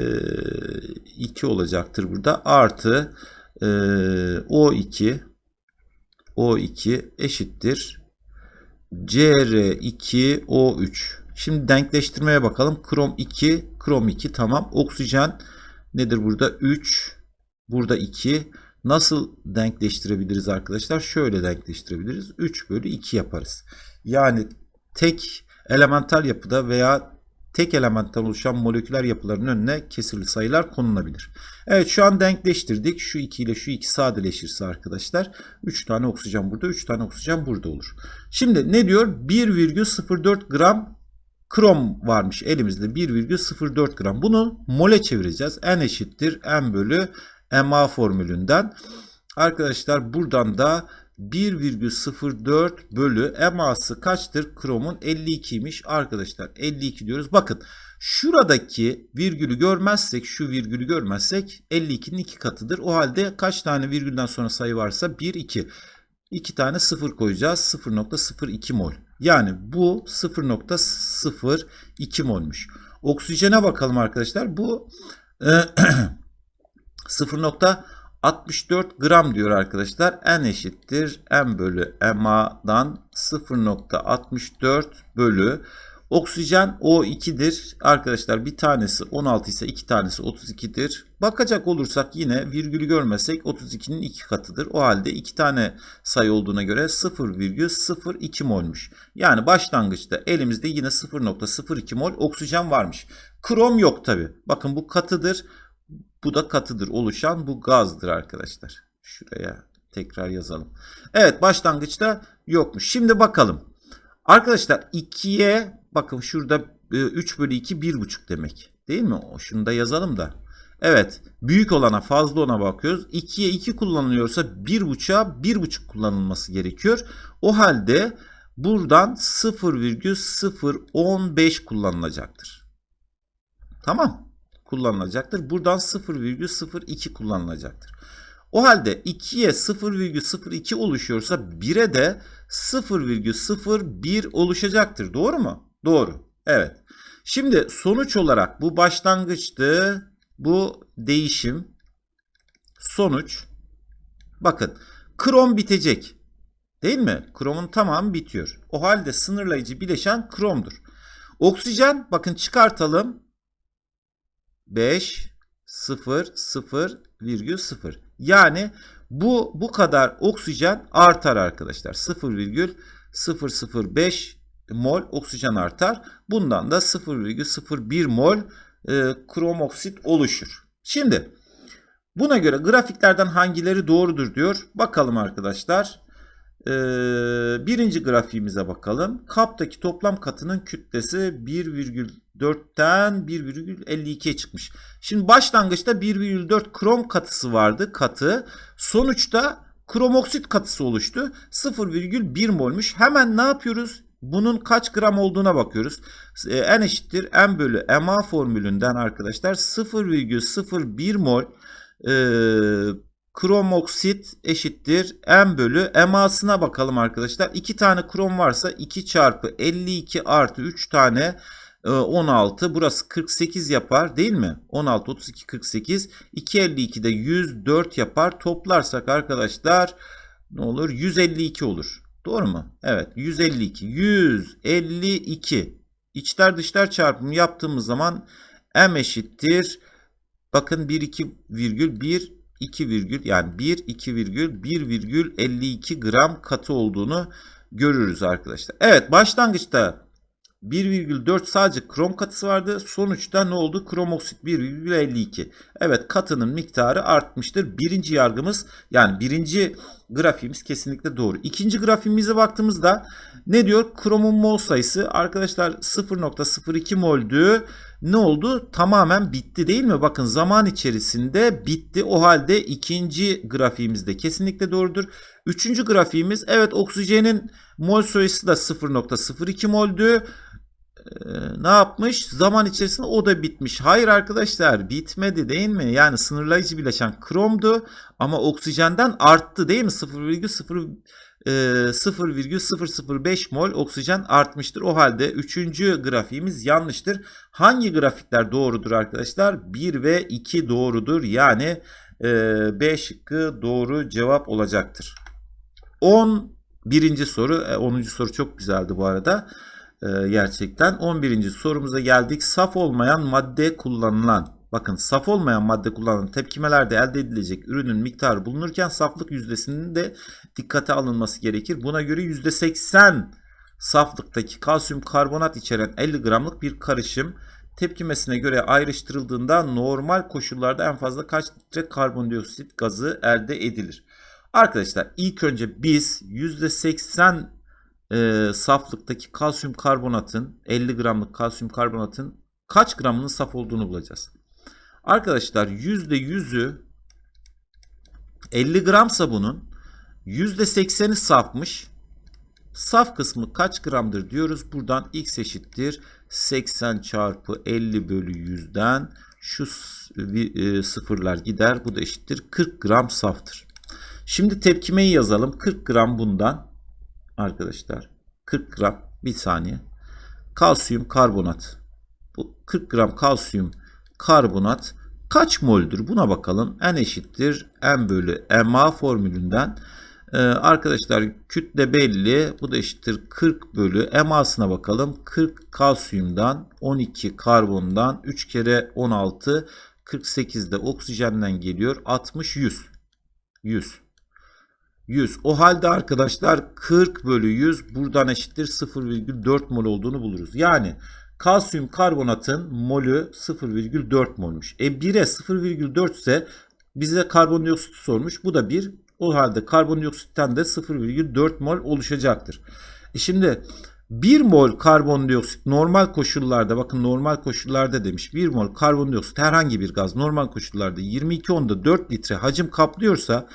2 olacaktır burada. Artı e, O2 O2 eşittir Cr2O3. Şimdi denkleştirmeye bakalım. Krom 2, krom 2 tamam. Oksijen nedir burada? 3, burada 2. Nasıl denkleştirebiliriz arkadaşlar? Şöyle denkleştirebiliriz. 3 bölü 2 yaparız. Yani tek elemental yapıda veya tek elementten oluşan moleküler yapıların önüne kesirli sayılar konulabilir. Evet şu an denkleştirdik. Şu 2 ile şu 2 sadeleşirse arkadaşlar 3 tane oksijen burada 3 tane oksijen burada olur. Şimdi ne diyor? 1,04 gram krom varmış elimizde 1,04 gram. Bunu mole çevireceğiz. N eşittir M bölü MA formülünden. Arkadaşlar buradan da 1,04 bölü eması kaçtır? Kromun 52'ymiş arkadaşlar. 52 diyoruz. Bakın şuradaki virgülü görmezsek şu virgülü görmezsek 52'nin 2 katıdır. O halde kaç tane virgülden sonra sayı varsa 1, 2. 2 tane 0 koyacağız. 0.02 mol. Yani bu 0.02 molmuş. Oksijene bakalım arkadaşlar. Bu [CLEARS THROAT] 0.64 gram diyor arkadaşlar. N eşittir M bölü MA'dan 0.64 bölü Oksijen O2'dir. Arkadaşlar bir tanesi 16 ise iki tanesi 32'dir. Bakacak olursak yine virgülü görmesek 32'nin iki katıdır. O halde iki tane sayı olduğuna göre 0,02 molmuş. Yani başlangıçta elimizde yine 0,02 mol oksijen varmış. Krom yok tabi. Bakın bu katıdır. Bu da katıdır oluşan bu gazdır arkadaşlar. Şuraya tekrar yazalım. Evet başlangıçta yokmuş. Şimdi bakalım. Arkadaşlar 2'ye bakın şurada 3 bölü 2 1,5 demek. Değil mi? Şunu da yazalım da. Evet. Büyük olana fazla ona bakıyoruz. 2'ye 2 kullanılıyorsa 1,5'a 1,5 kullanılması gerekiyor. O halde buradan 0,015 kullanılacaktır. Tamam. Kullanılacaktır. Buradan 0,02 kullanılacaktır. O halde 2'ye 0,02 oluşuyorsa 1'e de 0,01 oluşacaktır. Doğru mu? Doğru. Evet. Şimdi sonuç olarak bu başlangıçtı. Bu değişim. Sonuç. Bakın. Krom bitecek. Değil mi? Kromun tamamı bitiyor. O halde sınırlayıcı bileşen kromdur. Oksijen bakın çıkartalım. 5 0 0 virgül 0. Yani bu bu kadar oksijen artar arkadaşlar. 0,005 mol oksijen artar. Bundan da 0,01 mol e, kromoksit oluşur. Şimdi buna göre grafiklerden hangileri doğrudur diyor. Bakalım arkadaşlar. Ee, birinci grafiğimize bakalım. Kaptaki toplam katının kütlesi 1,4'ten 1,52'ye çıkmış. Şimdi başlangıçta 1,4 krom katısı vardı katı. Sonuçta kromoksit katısı oluştu. 0,1 molmuş. Hemen ne yapıyoruz? Bunun kaç gram olduğuna bakıyoruz. N eşittir M bölü MA formülünden arkadaşlar 0,01 mol e, kromoksit eşittir M bölü MA'sına bakalım arkadaşlar. 2 tane krom varsa 2 çarpı 52 artı 3 tane 16 burası 48 yapar değil mi? 16 32 48 252 de 104 yapar. Toplarsak arkadaşlar ne olur? 152 olur. Doğru mu? Evet 152. 152. İçler dışlar çarpımı yaptığımız zaman M eşittir. Bakın 1 2 virgül 1 2 virgül yani 1 2 virgül 1 virgül 52 gram katı olduğunu görürüz arkadaşlar. Evet başlangıçta 1,4 sadece krom katısı vardı. Sonuçta ne oldu? Kromoksit 1,52. Evet katının miktarı artmıştır. Birinci yargımız yani birinci grafiğimiz kesinlikle doğru. İkinci grafiğimize baktığımızda ne diyor? Kromun mol sayısı arkadaşlar 0.02 moldü. Ne oldu? Tamamen bitti değil mi? Bakın zaman içerisinde bitti. O halde ikinci grafiğimizde kesinlikle doğrudur. Üçüncü grafiğimiz evet oksijenin mol sayısı da 0.02 moldü ne yapmış? Zaman içerisinde o da bitmiş. Hayır arkadaşlar bitmedi değil mi? Yani sınırlayıcı bileşen kromdu ama oksijenden arttı değil mi? 0,0 e, 0,005 mol oksijen artmıştır. O halde 3. grafiğimiz yanlıştır. Hangi grafikler doğrudur arkadaşlar? 1 ve 2 doğrudur. Yani e, B şıkkı doğru cevap olacaktır. 10 birinci soru, e, 10. soru çok güzeldi bu arada. E, gerçekten 11. sorumuza geldik. Saf olmayan madde kullanılan Bakın saf olmayan madde kullanılan tepkimelerde elde edilecek ürünün miktarı bulunurken saflık yüzdesinin de dikkate alınması gerekir. Buna göre %80 saflıktaki kalsiyum karbonat içeren 50 gramlık bir karışım tepkimesine göre ayrıştırıldığında normal koşullarda en fazla kaç litre karbondioksit gazı elde edilir? Arkadaşlar ilk önce biz %80 e, saflıktaki kalsiyum karbonatın 50 gramlık kalsiyum karbonatın kaç gramının saf olduğunu bulacağız. Arkadaşlar %100'ü 50 gramsa bunun %80'i safmış. Saf kısmı kaç gramdır diyoruz. Buradan x eşittir 80 çarpı 50 bölü 100'den şu e, sıfırlar gider. Bu da eşittir 40 gram saftır. Şimdi tepkimeyi yazalım. 40 gram bundan arkadaşlar 40 gram bir saniye kalsiyum karbonat. Bu 40 gram kalsiyum karbonat kaç moldür? Buna bakalım. N eşittir M bölü MA formülünden. Ee, arkadaşlar kütle belli. Bu da eşittir 40 bölü MA'sına bakalım. 40 kalsiyumdan 12 karbondan 3 kere 16 48 de oksijenden geliyor. 60 100. 100. 100. O halde arkadaşlar 40 bölü 100 buradan eşittir 0,4 mol olduğunu buluruz. Yani kalsiyum karbonatın molü 0,4 molmuş. E 1'e 0,4 ise bize karbondioksit sormuş. Bu da 1. O halde karbondioksitten de 0,4 mol oluşacaktır. E şimdi 1 mol karbondioksit normal koşullarda bakın normal koşullarda demiş 1 mol karbondioksit herhangi bir gaz normal koşullarda 22 onda 4 litre hacim kaplıyorsa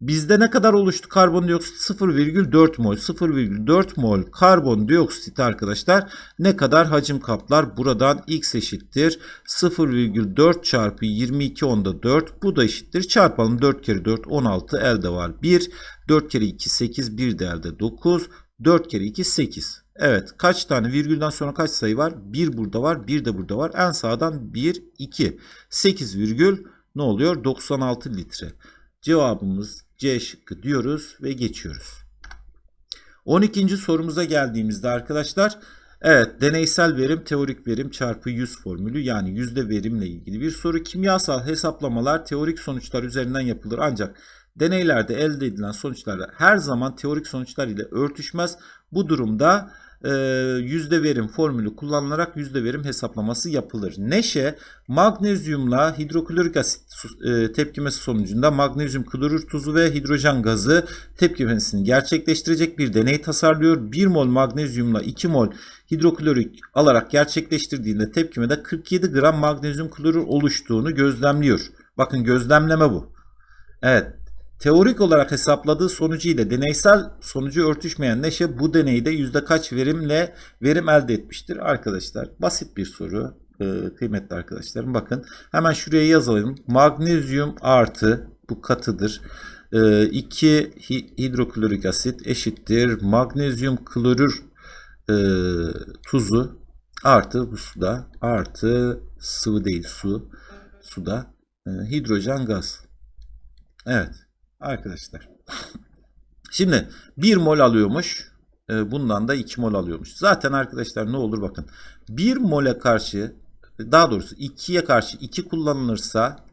Bizde ne kadar oluştu karbondioksit? 0,4 mol. 0,4 mol karbondioksit arkadaşlar ne kadar hacim kaplar? Buradan x eşittir. 0,4 çarpı 22 onda 4. Bu da eşittir. Çarpalım 4 kere 4 16 elde var 1. 4 kere 2 8 1 de elde 9. 4 kere 2 8. Evet kaç tane virgülden sonra kaç sayı var? 1 burada var 1 de burada var. En sağdan 1 2. 8 virgül ne oluyor? 96 litre. Cevabımız C şıkkı diyoruz ve geçiyoruz. 12. sorumuza geldiğimizde arkadaşlar evet deneysel verim teorik verim çarpı 100 formülü yani yüzde verimle ilgili bir soru. Kimyasal hesaplamalar teorik sonuçlar üzerinden yapılır ancak deneylerde elde edilen sonuçlar her zaman teorik sonuçlar ile örtüşmez. Bu durumda yüzde verim formülü kullanılarak yüzde verim hesaplaması yapılır. Neşe magnezyumla hidroklorik asit e, tepkimesi sonucunda magnezyum klorür tuzu ve hidrojen gazı tepkimesini gerçekleştirecek bir deney tasarlıyor. 1 mol magnezyumla 2 mol hidroklorik alarak gerçekleştirdiğinde tepkimede 47 gram magnezyum klorür oluştuğunu gözlemliyor. Bakın gözlemleme bu. Evet Teorik olarak hesapladığı sonucu ile deneysel sonucu örtüşmeyen Neşe bu deneyde yüzde kaç verimle verim elde etmiştir? Arkadaşlar basit bir soru e, kıymetli arkadaşlarım. Bakın hemen şuraya yazalım. Magnezyum artı bu katıdır. 2 e, hidroklorik asit eşittir. Magnezyum klorür e, tuzu artı bu suda artı sıvı değil su suda hidrojen gaz. Evet. Arkadaşlar. Şimdi 1 mol alıyormuş. E, bundan da 2 mol alıyormuş. Zaten arkadaşlar ne olur bakın. 1 mole karşı daha doğrusu 2'ye karşı 2 kullanılırsa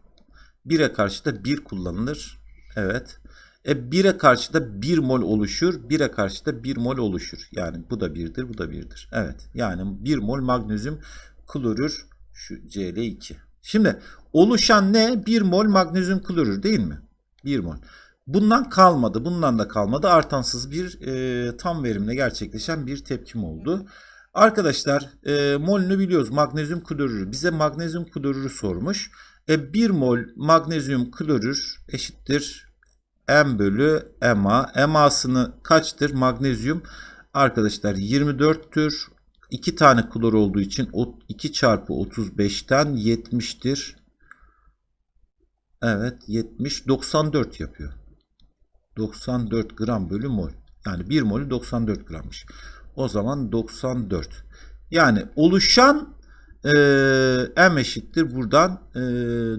1'e karşı da 1 kullanılır. Evet. E 1'e karşı da 1 mol oluşur. 1'e karşı da 1 mol oluşur. Yani bu da 1'dir, bu da 1'dir. Evet. Yani 1 mol magnezyum klorür şu Cl2. Şimdi oluşan ne? 1 mol magnezyum klorür değil mi? 1 mol. Bundan kalmadı. Bundan da kalmadı. Artansız bir e, tam verimle gerçekleşen bir tepkim oldu. Arkadaşlar e, molünü biliyoruz. Magnezyum klorürü. Bize magnezyum klorürü sormuş. E, 1 mol magnezyum klorür eşittir M bölü MA. MA'sını kaçtır? Magnezyum arkadaşlar 24'tür. 2 tane klor olduğu için 2 çarpı 35'ten 70'tir. Evet 70 94 yapıyor. 94 gram bölü mol. Yani 1 molü 94 grammış. O zaman 94. Yani oluşan e, M eşittir buradan e,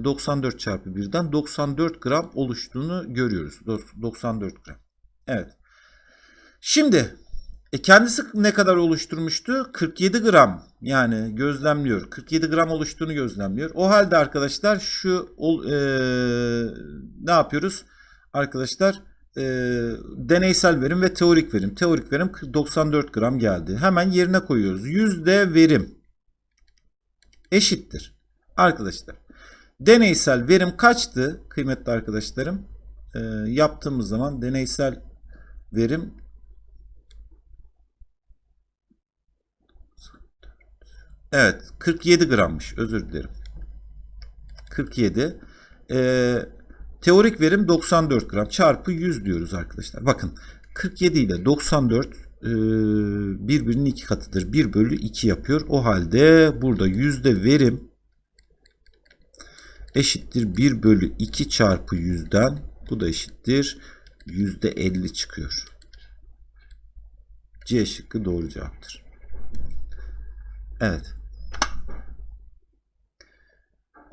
94 çarpı 1'den 94 gram oluştuğunu görüyoruz. 94 gram. Evet. Şimdi e kendisi ne kadar oluşturmuştu? 47 gram. Yani gözlemliyor. 47 gram oluştuğunu gözlemliyor. O halde arkadaşlar şu e, ne yapıyoruz? Arkadaşlar e, deneysel verim ve teorik verim. Teorik verim 94 gram geldi. Hemen yerine koyuyoruz. Yüzde verim eşittir. Arkadaşlar deneysel verim kaçtı kıymetli arkadaşlarım? E, yaptığımız zaman deneysel verim Evet 47 grammış özür dilerim. 47. Ee, teorik verim 94 gram çarpı 100 diyoruz arkadaşlar. Bakın 47 ile 94 e, birbirinin iki katıdır. 1 bölü 2 yapıyor. O halde burada yüzde verim eşittir 1 bölü 2 çarpı 100'den bu da eşittir yüzde 50 çıkıyor. C şıkkı doğru cevaptır. Evet.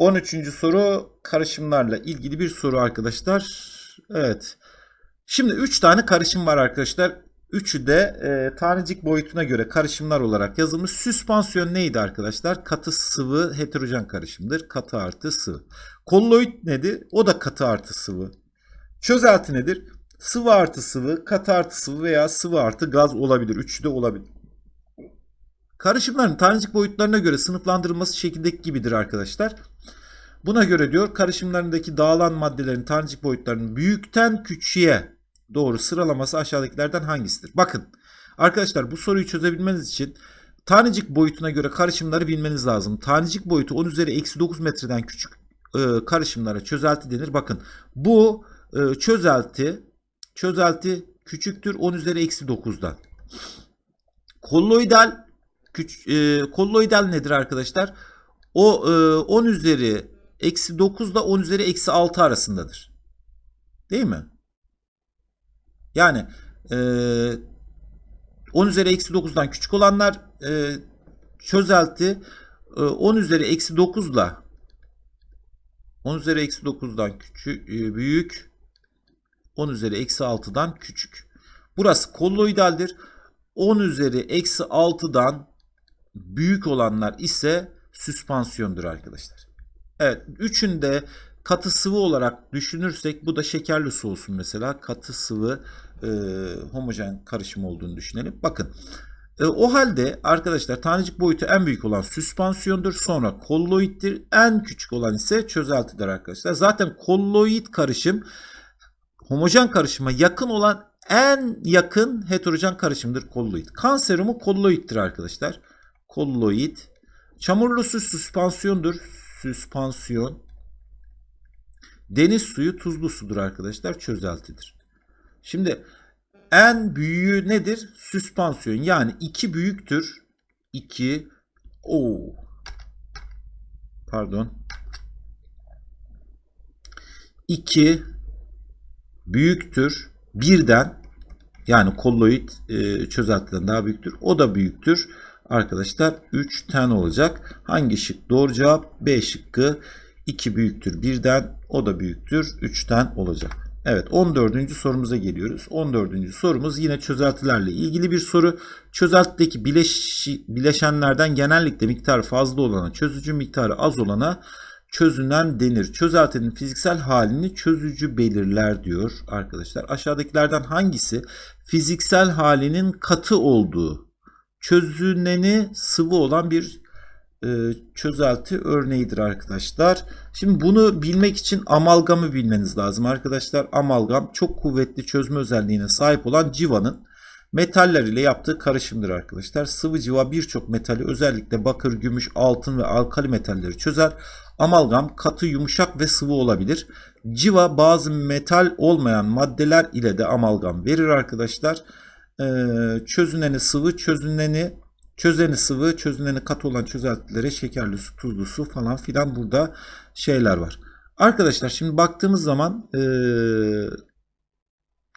13. soru karışımlarla ilgili bir soru arkadaşlar. Evet. Şimdi 3 tane karışım var arkadaşlar. Üçü de e, tanecik boyutuna göre karışımlar olarak yazılmış. Süspansiyon neydi arkadaşlar? Katı sıvı heterojen karışımdır. Katı artı sıvı. Kolloid nedir? O da katı artı sıvı. Çözelti nedir? Sıvı artı sıvı, katı artı sıvı veya sıvı artı gaz olabilir. Üçü de olabilir. Karışımların tanecik boyutlarına göre sınıflandırılması şekildeki gibidir arkadaşlar. Buna göre diyor karışımlarındaki dağılan maddelerin tanecik boyutlarının büyükten küçüğe doğru sıralaması aşağıdakilerden hangisidir? Bakın arkadaşlar bu soruyu çözebilmeniz için tanecik boyutuna göre karışımları bilmeniz lazım. Tanecik boyutu 10 üzeri eksi 9 metreden küçük e, karışımlara çözelti denir. Bakın bu e, çözelti çözelti küçüktür 10 üzeri eksi 9'dan. Kolloidal küç, e, kolloidal nedir arkadaşlar? O e, 10 üzeri eksi 9 da 10 üzeri eksi 6 arasındadır. Değil mi? Yani e, 10 üzeri eksi 9'dan küçük olanlar e, çözelti e, 10 üzeri eksi 9 ile 10 üzeri eksi 9'dan küçük, e, büyük 10 üzeri eksi 6'dan küçük. Burası kolloidaldir. 10 üzeri eksi 6'dan büyük olanlar ise süspansiyondur arkadaşlar. Evet üçünde katı sıvı olarak düşünürsek bu da şekerli su olsun mesela. Katı sıvı e, homojen karışım olduğunu düşünelim. Bakın e, o halde arkadaşlar tanecik boyutu en büyük olan süspansiyondur. Sonra kolloiddir. En küçük olan ise çözeltidir arkadaşlar. Zaten kolloid karışım homojen karışıma yakın olan en yakın heterojen karışımdır kolloid. Kan serumu kolloiddir arkadaşlar. Kolloid. Çamurlu su süspansiyondur süspansiyon. Deniz suyu tuzlu sudur arkadaşlar. Çözeltidir. Şimdi en büyüğü nedir? Süspansiyon. Yani 2 büyüktür. 2 o pardon 2 büyüktür. Birden yani kolloid e, çözeltiden daha büyüktür. O da büyüktür arkadaşlar 3 tane olacak. Hangi şık doğru cevap? B şıkkı 2 büyüktür 1'den o da büyüktür 3'ten olacak. Evet 14. sorumuza geliyoruz. 14. sorumuz yine çözeltilerle ilgili bir soru. Çözeltideki bileş, bileşenlerden genellikle miktarı fazla olana çözücü miktarı az olana çözünen denir. Çözeltinin fiziksel halini çözücü belirler diyor arkadaşlar. Aşağıdakilerden hangisi fiziksel halinin katı olduğu çözüneni sıvı olan bir e, çözelti örneğidir arkadaşlar. Şimdi bunu bilmek için amalgamı bilmeniz lazım arkadaşlar. Amalgam çok kuvvetli çözme özelliğine sahip olan civanın metaller ile yaptığı karışımdır arkadaşlar. Sıvı civa birçok metali özellikle bakır, gümüş, altın ve alkali metalleri çözer. Amalgam katı, yumuşak ve sıvı olabilir. Civa bazı metal olmayan maddeler ile de amalgam verir arkadaşlar. Ee, çözüneni sıvı, çözüneni çözeni sıvı, çözüneni katı olan çözeltilere şekerli su, tuzlu su falan filan burada şeyler var. Arkadaşlar şimdi baktığımız zaman e,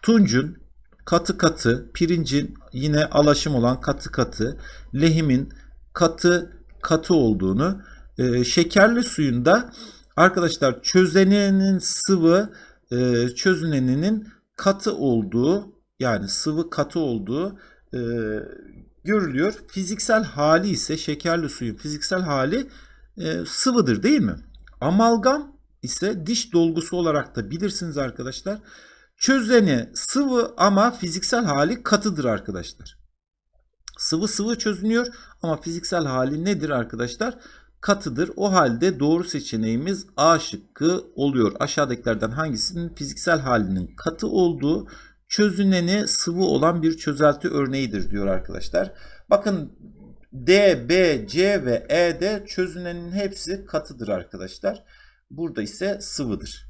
tuncun katı katı, pirincin yine alaşım olan katı katı, lehimin katı katı olduğunu, e, şekerli suyunda arkadaşlar çözenenin sıvı, e, çözüneninin katı olduğu yani sıvı katı olduğu e, görülüyor. Fiziksel hali ise şekerli suyun fiziksel hali e, sıvıdır değil mi? Amalgam ise diş dolgusu olarak da bilirsiniz arkadaşlar. Çözeni sıvı ama fiziksel hali katıdır arkadaşlar. Sıvı sıvı çözünüyor ama fiziksel hali nedir arkadaşlar? Katıdır. O halde doğru seçeneğimiz A şıkkı oluyor. Aşağıdakilerden hangisinin fiziksel halinin katı olduğu çözüneni sıvı olan bir çözelti örneğidir diyor arkadaşlar. Bakın D, B, C ve E'de çözünenin hepsi katıdır arkadaşlar. Burada ise sıvıdır.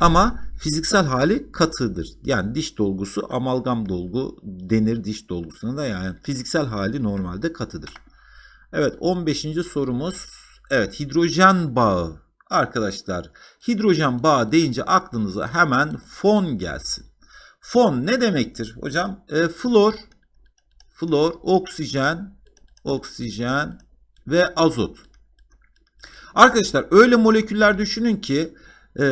Ama fiziksel hali katıdır. Yani diş dolgusu amalgam dolgu denir diş dolgusuna da yani fiziksel hali normalde katıdır. Evet 15. sorumuz. Evet hidrojen bağı. Arkadaşlar hidrojen bağı deyince aklınıza hemen fon gelsin. Fon ne demektir hocam? E, flor, flor, oksijen, oksijen ve azot. Arkadaşlar öyle moleküller düşünün ki e,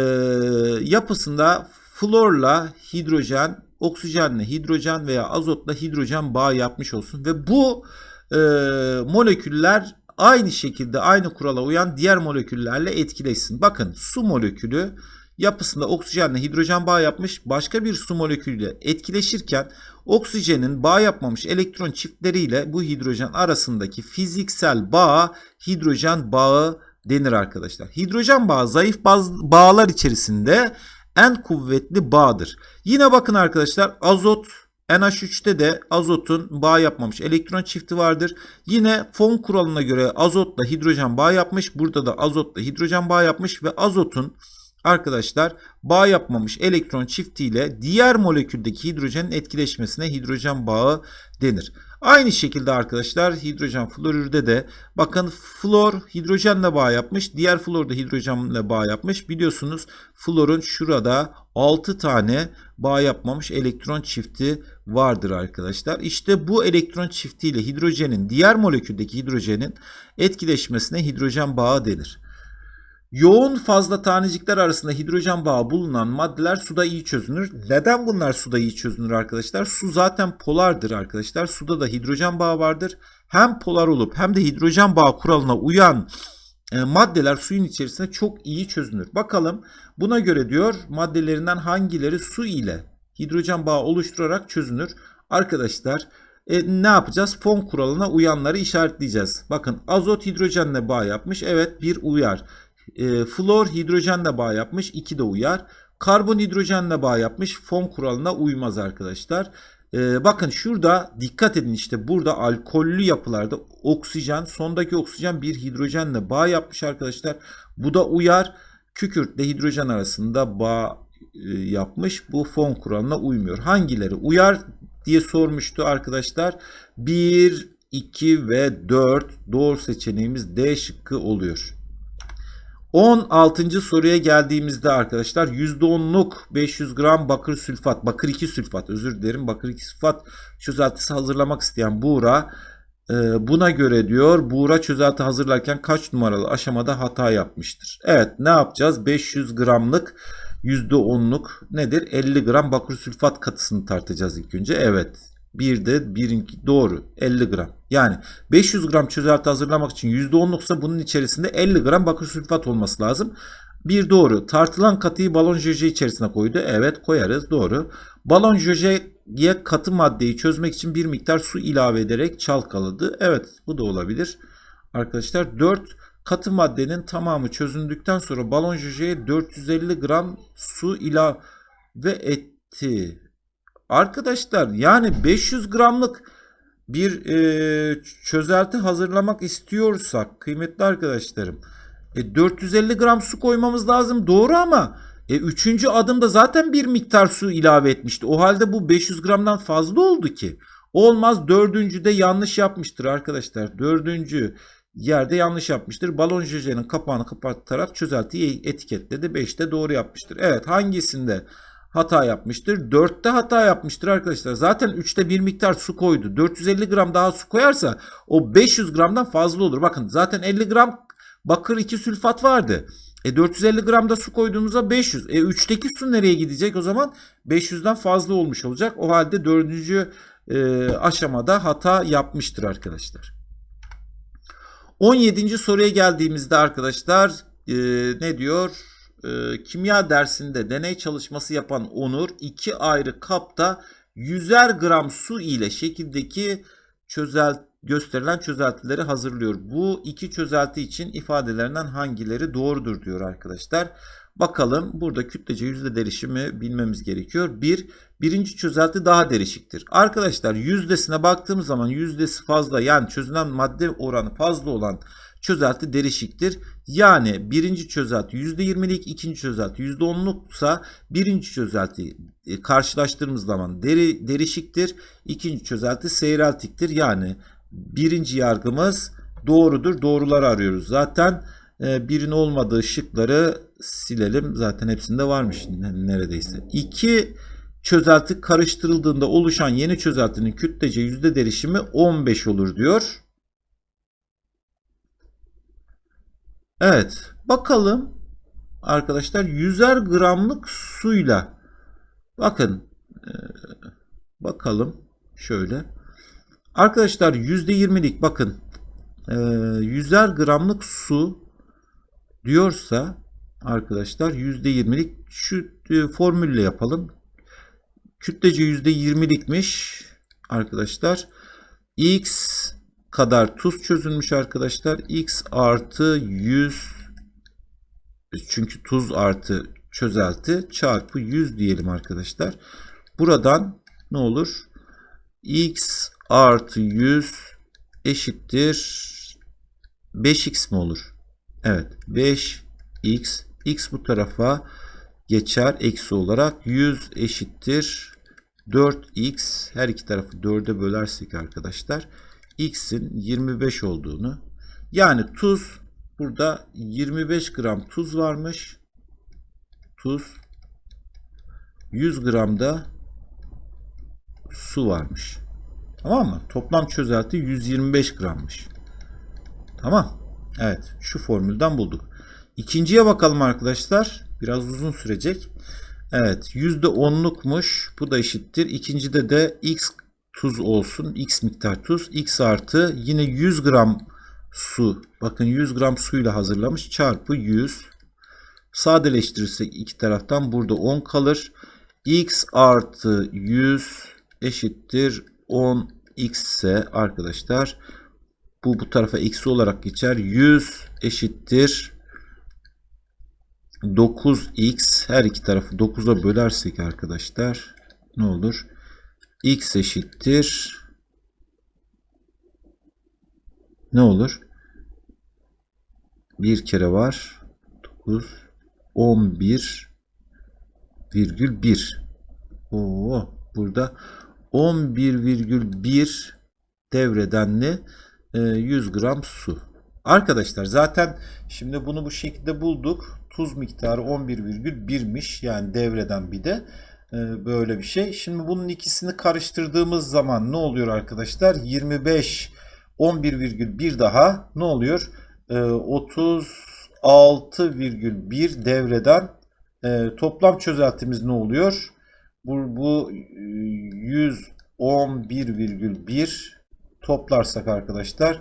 yapısında florla hidrojen, oksijenle hidrojen veya azotla hidrojen bağı yapmış olsun. Ve bu e, moleküller aynı şekilde aynı kurala uyan diğer moleküllerle etkileşsin. Bakın su molekülü yapısında oksijenle hidrojen bağ yapmış başka bir su molekülüyle etkileşirken oksijenin bağ yapmamış elektron çiftleriyle bu hidrojen arasındaki fiziksel bağ hidrojen bağı denir arkadaşlar. Hidrojen bağı zayıf bağlar içerisinde en kuvvetli bağdır. Yine bakın arkadaşlar azot NH3'te de azotun bağ yapmamış elektron çifti vardır. Yine fon kuralına göre azotla hidrojen bağ yapmış. Burada da azotla hidrojen bağ yapmış ve azotun arkadaşlar bağ yapmamış elektron çiftiyle diğer moleküldeki hidrojenin etkileşmesine hidrojen bağı denir. Aynı şekilde arkadaşlar hidrojen florürde de bakın flor hidrojenle bağ yapmış. Diğer flor da hidrojenle bağ yapmış. Biliyorsunuz florun şurada 6 tane bağ yapmamış elektron çifti vardır arkadaşlar. İşte bu elektron çiftiyle hidrojenin diğer moleküldeki hidrojenin etkileşmesine hidrojen bağı denir. Yoğun fazla tanecikler arasında hidrojen bağı bulunan maddeler suda iyi çözünür. Neden bunlar suda iyi çözünür arkadaşlar? Su zaten polardır arkadaşlar. Suda da hidrojen bağı vardır. Hem polar olup hem de hidrojen bağı kuralına uyan e, maddeler suyun içerisinde çok iyi çözünür. Bakalım buna göre diyor maddelerinden hangileri su ile hidrojen bağı oluşturarak çözünür. Arkadaşlar e, ne yapacağız? Fon kuralına uyanları işaretleyeceğiz. Bakın azot hidrojenle bağ yapmış. Evet bir uyar. E, flor hidrojenle bağ yapmış. 2 de uyar. Karbon hidrojenle bağ yapmış. Fon kuralına uymaz arkadaşlar. E, bakın şurada dikkat edin işte burada alkollü yapılarda oksijen sondaki oksijen bir hidrojenle bağ yapmış arkadaşlar. Bu da uyar. Kükürtle hidrojen arasında bağ e, yapmış. Bu fon kuralına uymuyor. Hangileri uyar diye sormuştu arkadaşlar. 1, 2 ve 4 doğru seçeneğimiz D şıkkı oluyor. 16. soruya geldiğimizde arkadaşlar %10'luk 500 gram bakır sülfat, bakır 2 sülfat özür dilerim bakır 2 sülfat çözeltisi hazırlamak isteyen Buğra e, buna göre diyor Buğra çözelti hazırlarken kaç numaralı aşamada hata yapmıştır? Evet ne yapacağız? 500 gramlık %10'luk nedir? 50 gram bakır sülfat katısını tartacağız ilk önce. Evet bir de birinki doğru 50 gram. Yani 500 gram çözelti hazırlamak için %10'luksa bunun içerisinde 50 gram bakır sülfat olması lazım. Bir doğru. Tartılan katıyı balon jöje içerisine koydu. Evet koyarız doğru. Balon jöjeye katı maddeyi çözmek için bir miktar su ilave ederek çalkaladı. Evet bu da olabilir. Arkadaşlar 4 katı maddenin tamamı çözündükten sonra balon jöjeye 450 gram su ilave etti. Arkadaşlar yani 500 gramlık bir e, çözelti hazırlamak istiyorsak kıymetli arkadaşlarım e, 450 gram su koymamız lazım doğru ama e, üçüncü adımda zaten bir miktar su ilave etmişti. O halde bu 500 gramdan fazla oldu ki. Olmaz dördüncü de yanlış yapmıştır arkadaşlar. Dördüncü yerde yanlış yapmıştır. Balon jöjenin kapağını kapatarak çözeltiyi etiketledi. 5'te doğru yapmıştır. Evet hangisinde hata yapmıştır. 4'te hata yapmıştır arkadaşlar. Zaten 3'te bir miktar su koydu. 450 gram daha su koyarsa o 500 gramdan fazla olur. Bakın zaten 50 gram bakır 2 sülfat vardı. E 450 gram da su koyduğumuzda 500. E 3'teki su nereye gidecek o zaman? 500'den fazla olmuş olacak. O halde 4. E, aşamada hata yapmıştır arkadaşlar. 17. soruya geldiğimizde arkadaşlar e, ne diyor? E, kimya dersinde deney çalışması yapan Onur iki ayrı kapta 100'er gram su ile şekildeki çözel gösterilen çözeltileri hazırlıyor. Bu iki çözelti için ifadelerinden hangileri doğrudur diyor arkadaşlar. Bakalım burada kütlece yüzde derişimi bilmemiz gerekiyor. Bir, birinci çözelti daha derişiktir. Arkadaşlar yüzdesine baktığımız zaman yüzdesi fazla yani çözünen madde oranı fazla olan çözelti derişiktir. Yani birinci çözelti %20'lik, ikinci çözelti %10'luksa birinci çözelti e, zaman deri, derişiktir. ikinci çözelti seyreltiktir. Yani birinci yargımız doğrudur. Doğruları arıyoruz. Zaten e, olmadığı şıkları silelim. Zaten hepsinde varmış neredeyse. İki çözelti karıştırıldığında oluşan yeni çözeltinin kütlece yüzde derişimi 15 olur diyor. Evet. Bakalım arkadaşlar 100'er gramlık suyla. Bakın e, bakalım şöyle. Arkadaşlar %20'lik bakın e, 100'er gramlık su diyorsa arkadaşlar %20'lik şu e, formülle yapalım. Kütlece %20'likmiş arkadaşlar. X kadar tuz çözülmüş arkadaşlar. X artı 100 çünkü tuz artı çözelti çarpı 100 diyelim arkadaşlar. Buradan ne olur? X artı 100 eşittir 5x mi olur? Evet 5x x bu tarafa geçer eksi olarak 100 eşittir 4x her iki tarafı 4'e bölersek arkadaşlar x'in 25 olduğunu yani tuz burada 25 gram tuz varmış. Tuz 100 gram da su varmış. Tamam mı? Toplam çözelti 125 grammış. Tamam. Evet. Şu formülden bulduk. İkinciye bakalım arkadaşlar. Biraz uzun sürecek. Evet. %10'lukmuş. Bu da eşittir. İkincide de x tuz olsun. X miktar tuz. X artı yine 100 gram su. Bakın 100 gram suyla hazırlamış. Çarpı 100. Sadeleştirirsek iki taraftan burada 10 kalır. X artı 100 eşittir 10 x ise arkadaşlar bu bu tarafa eksi olarak geçer. 100 eşittir 9x her iki tarafı 9'a bölersek arkadaşlar ne olur? X eşittir ne olur? Bir kere var. 9 11 virgül 1. Oo, burada 11,1 devredenli 100 gram su. Arkadaşlar zaten şimdi bunu bu şekilde bulduk. Tuz miktarı 11,1'miş. Yani devreden bir de. Ee, böyle bir şey. Şimdi bunun ikisini karıştırdığımız zaman ne oluyor arkadaşlar? 25 11,1 daha ne oluyor? 36,1 ee, devreden e, toplam çözeltimiz ne oluyor? Bu, bu 111,1 e, toplarsak arkadaşlar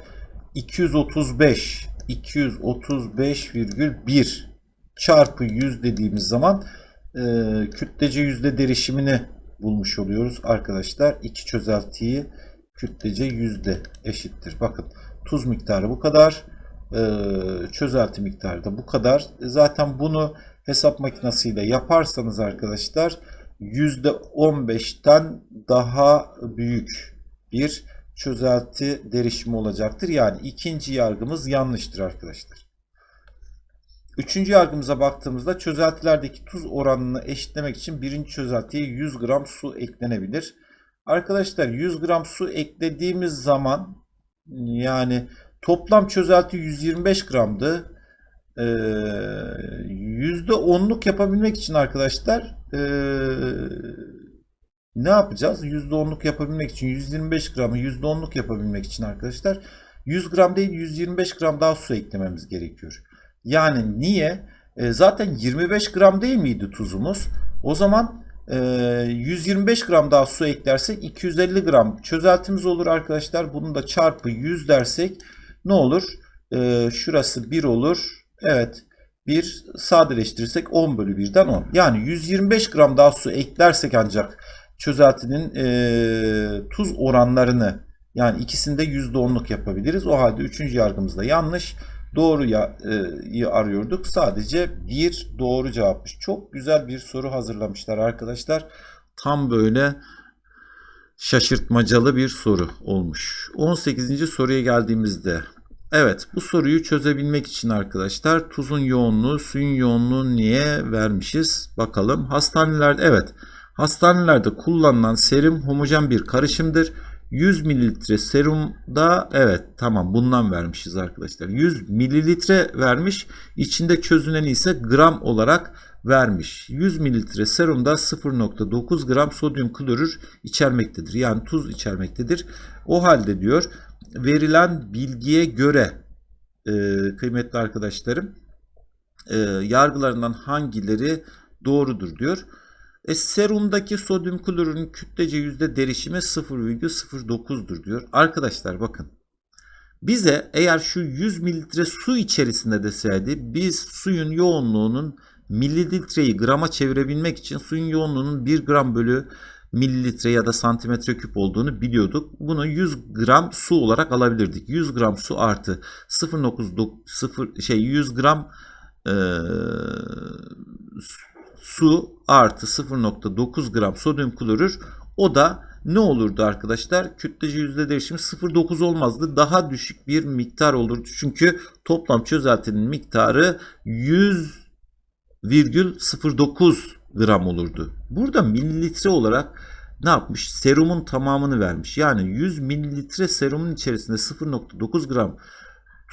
235 235,1 çarpı 100 dediğimiz zaman e, kütlece yüzde derişimini bulmuş oluyoruz arkadaşlar. İki çözeltiyi kütlece yüzde eşittir. Bakın tuz miktarı bu kadar. E, çözelti miktarı da bu kadar. Zaten bunu hesap makinesiyle yaparsanız arkadaşlar yüzde 15'ten daha büyük bir çözelti derişimi olacaktır. Yani ikinci yargımız yanlıştır arkadaşlar. Üçüncü yargımıza baktığımızda çözeltilerdeki tuz oranını eşitlemek için birinci çözeltiye 100 gram su eklenebilir. Arkadaşlar 100 gram su eklediğimiz zaman yani toplam çözelti 125 gramdı. Ee, %10'luk yapabilmek için arkadaşlar eee, ne yapacağız? %10'luk yapabilmek için 125 gramı %10'luk yapabilmek için arkadaşlar 100 gram değil 125 gram daha su eklememiz gerekiyor. Yani niye? E, zaten 25 gram değil miydi tuzumuz? O zaman e, 125 gram daha su eklersek 250 gram çözeltimiz olur arkadaşlar. Bunu da çarpı 100 dersek ne olur? E, şurası 1 olur. Evet. 1 sadeleştirirsek 10 bölü 1'den 10. Yani 125 gram daha su eklersek ancak çözeltinin e, tuz oranlarını yani ikisinde %10'luk yapabiliriz. O halde üçüncü yargımız da yanlış. Doğru ya, e, arıyorduk. Sadece bir doğru cevapmış. Çok güzel bir soru hazırlamışlar arkadaşlar. Tam böyle şaşırtmacalı bir soru olmuş. 18. soruya geldiğimizde Evet bu soruyu çözebilmek için arkadaşlar tuzun yoğunluğu suyun yoğunluğunu niye vermişiz bakalım. Hastanelerde evet hastanelerde kullanılan serum homojen bir karışımdır. 100 mililitre serumda evet tamam bundan vermişiz arkadaşlar. 100 mililitre vermiş. İçinde çözüneni ise gram olarak vermiş. 100 mililitre serumda 0.9 gram sodyum klorür içermektedir. Yani tuz içermektedir. O halde diyor verilen bilgiye göre e, kıymetli arkadaşlarım e, yargılarından hangileri doğrudur diyor. E, serumdaki sodyum klorürün kütlece yüzde derişimi 0,09'dur diyor. Arkadaşlar bakın. Bize eğer şu 100 mililitre su içerisinde deseydi biz suyun yoğunluğunun mililitreyi grama çevirebilmek için suyun yoğunluğunun 1 gram bölü mililitre ya da santimetre küp olduğunu biliyorduk. Bunu 100 gram su olarak alabilirdik. 100 gram su artı 0.9 şey 100 gram e, su artı 0.9 gram sodyum klorür o da ne olurdu arkadaşlar? Kütlece yüzde değişimi 0.9 olmazdı. Daha düşük bir miktar olurdu. Çünkü toplam çözeltinin miktarı 100,09 gram olurdu. Burada mililitre olarak ne yapmış? Serumun tamamını vermiş. Yani 100 mililitre serumun içerisinde 0.9 gram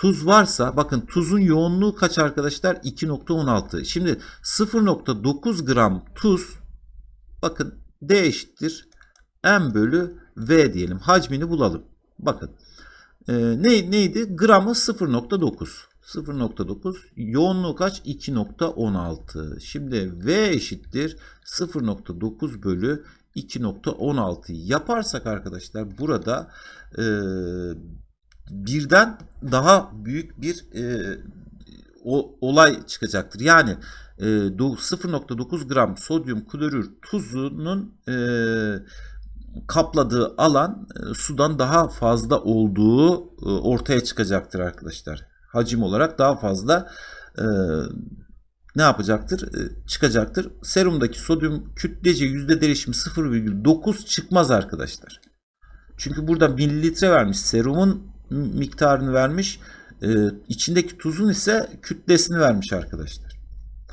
tuz varsa bakın tuzun yoğunluğu kaç arkadaşlar? 2.16. Şimdi 0.9 gram tuz bakın D eşittir M bölü V diyelim. Hacmini bulalım. Bakın e, ne, neydi? Gramı 0.9. 0.9 yoğunluğu kaç? 2.16. Şimdi V eşittir 0.9 bölü 2.16 yaparsak arkadaşlar burada e, birden daha büyük bir e, o, olay çıkacaktır. Yani e, 0.9 gram sodyum klorür tuzunun e, kapladığı alan e, sudan daha fazla olduğu e, ortaya çıkacaktır arkadaşlar. Hacim olarak daha fazla e, ne yapacaktır? E, çıkacaktır. Serumdaki sodyum kütlece yüzde değişimi 0,9 çıkmaz arkadaşlar. Çünkü burada mililitre vermiş. Serumun miktarını vermiş. Ee, içindeki tuzun ise kütlesini vermiş arkadaşlar.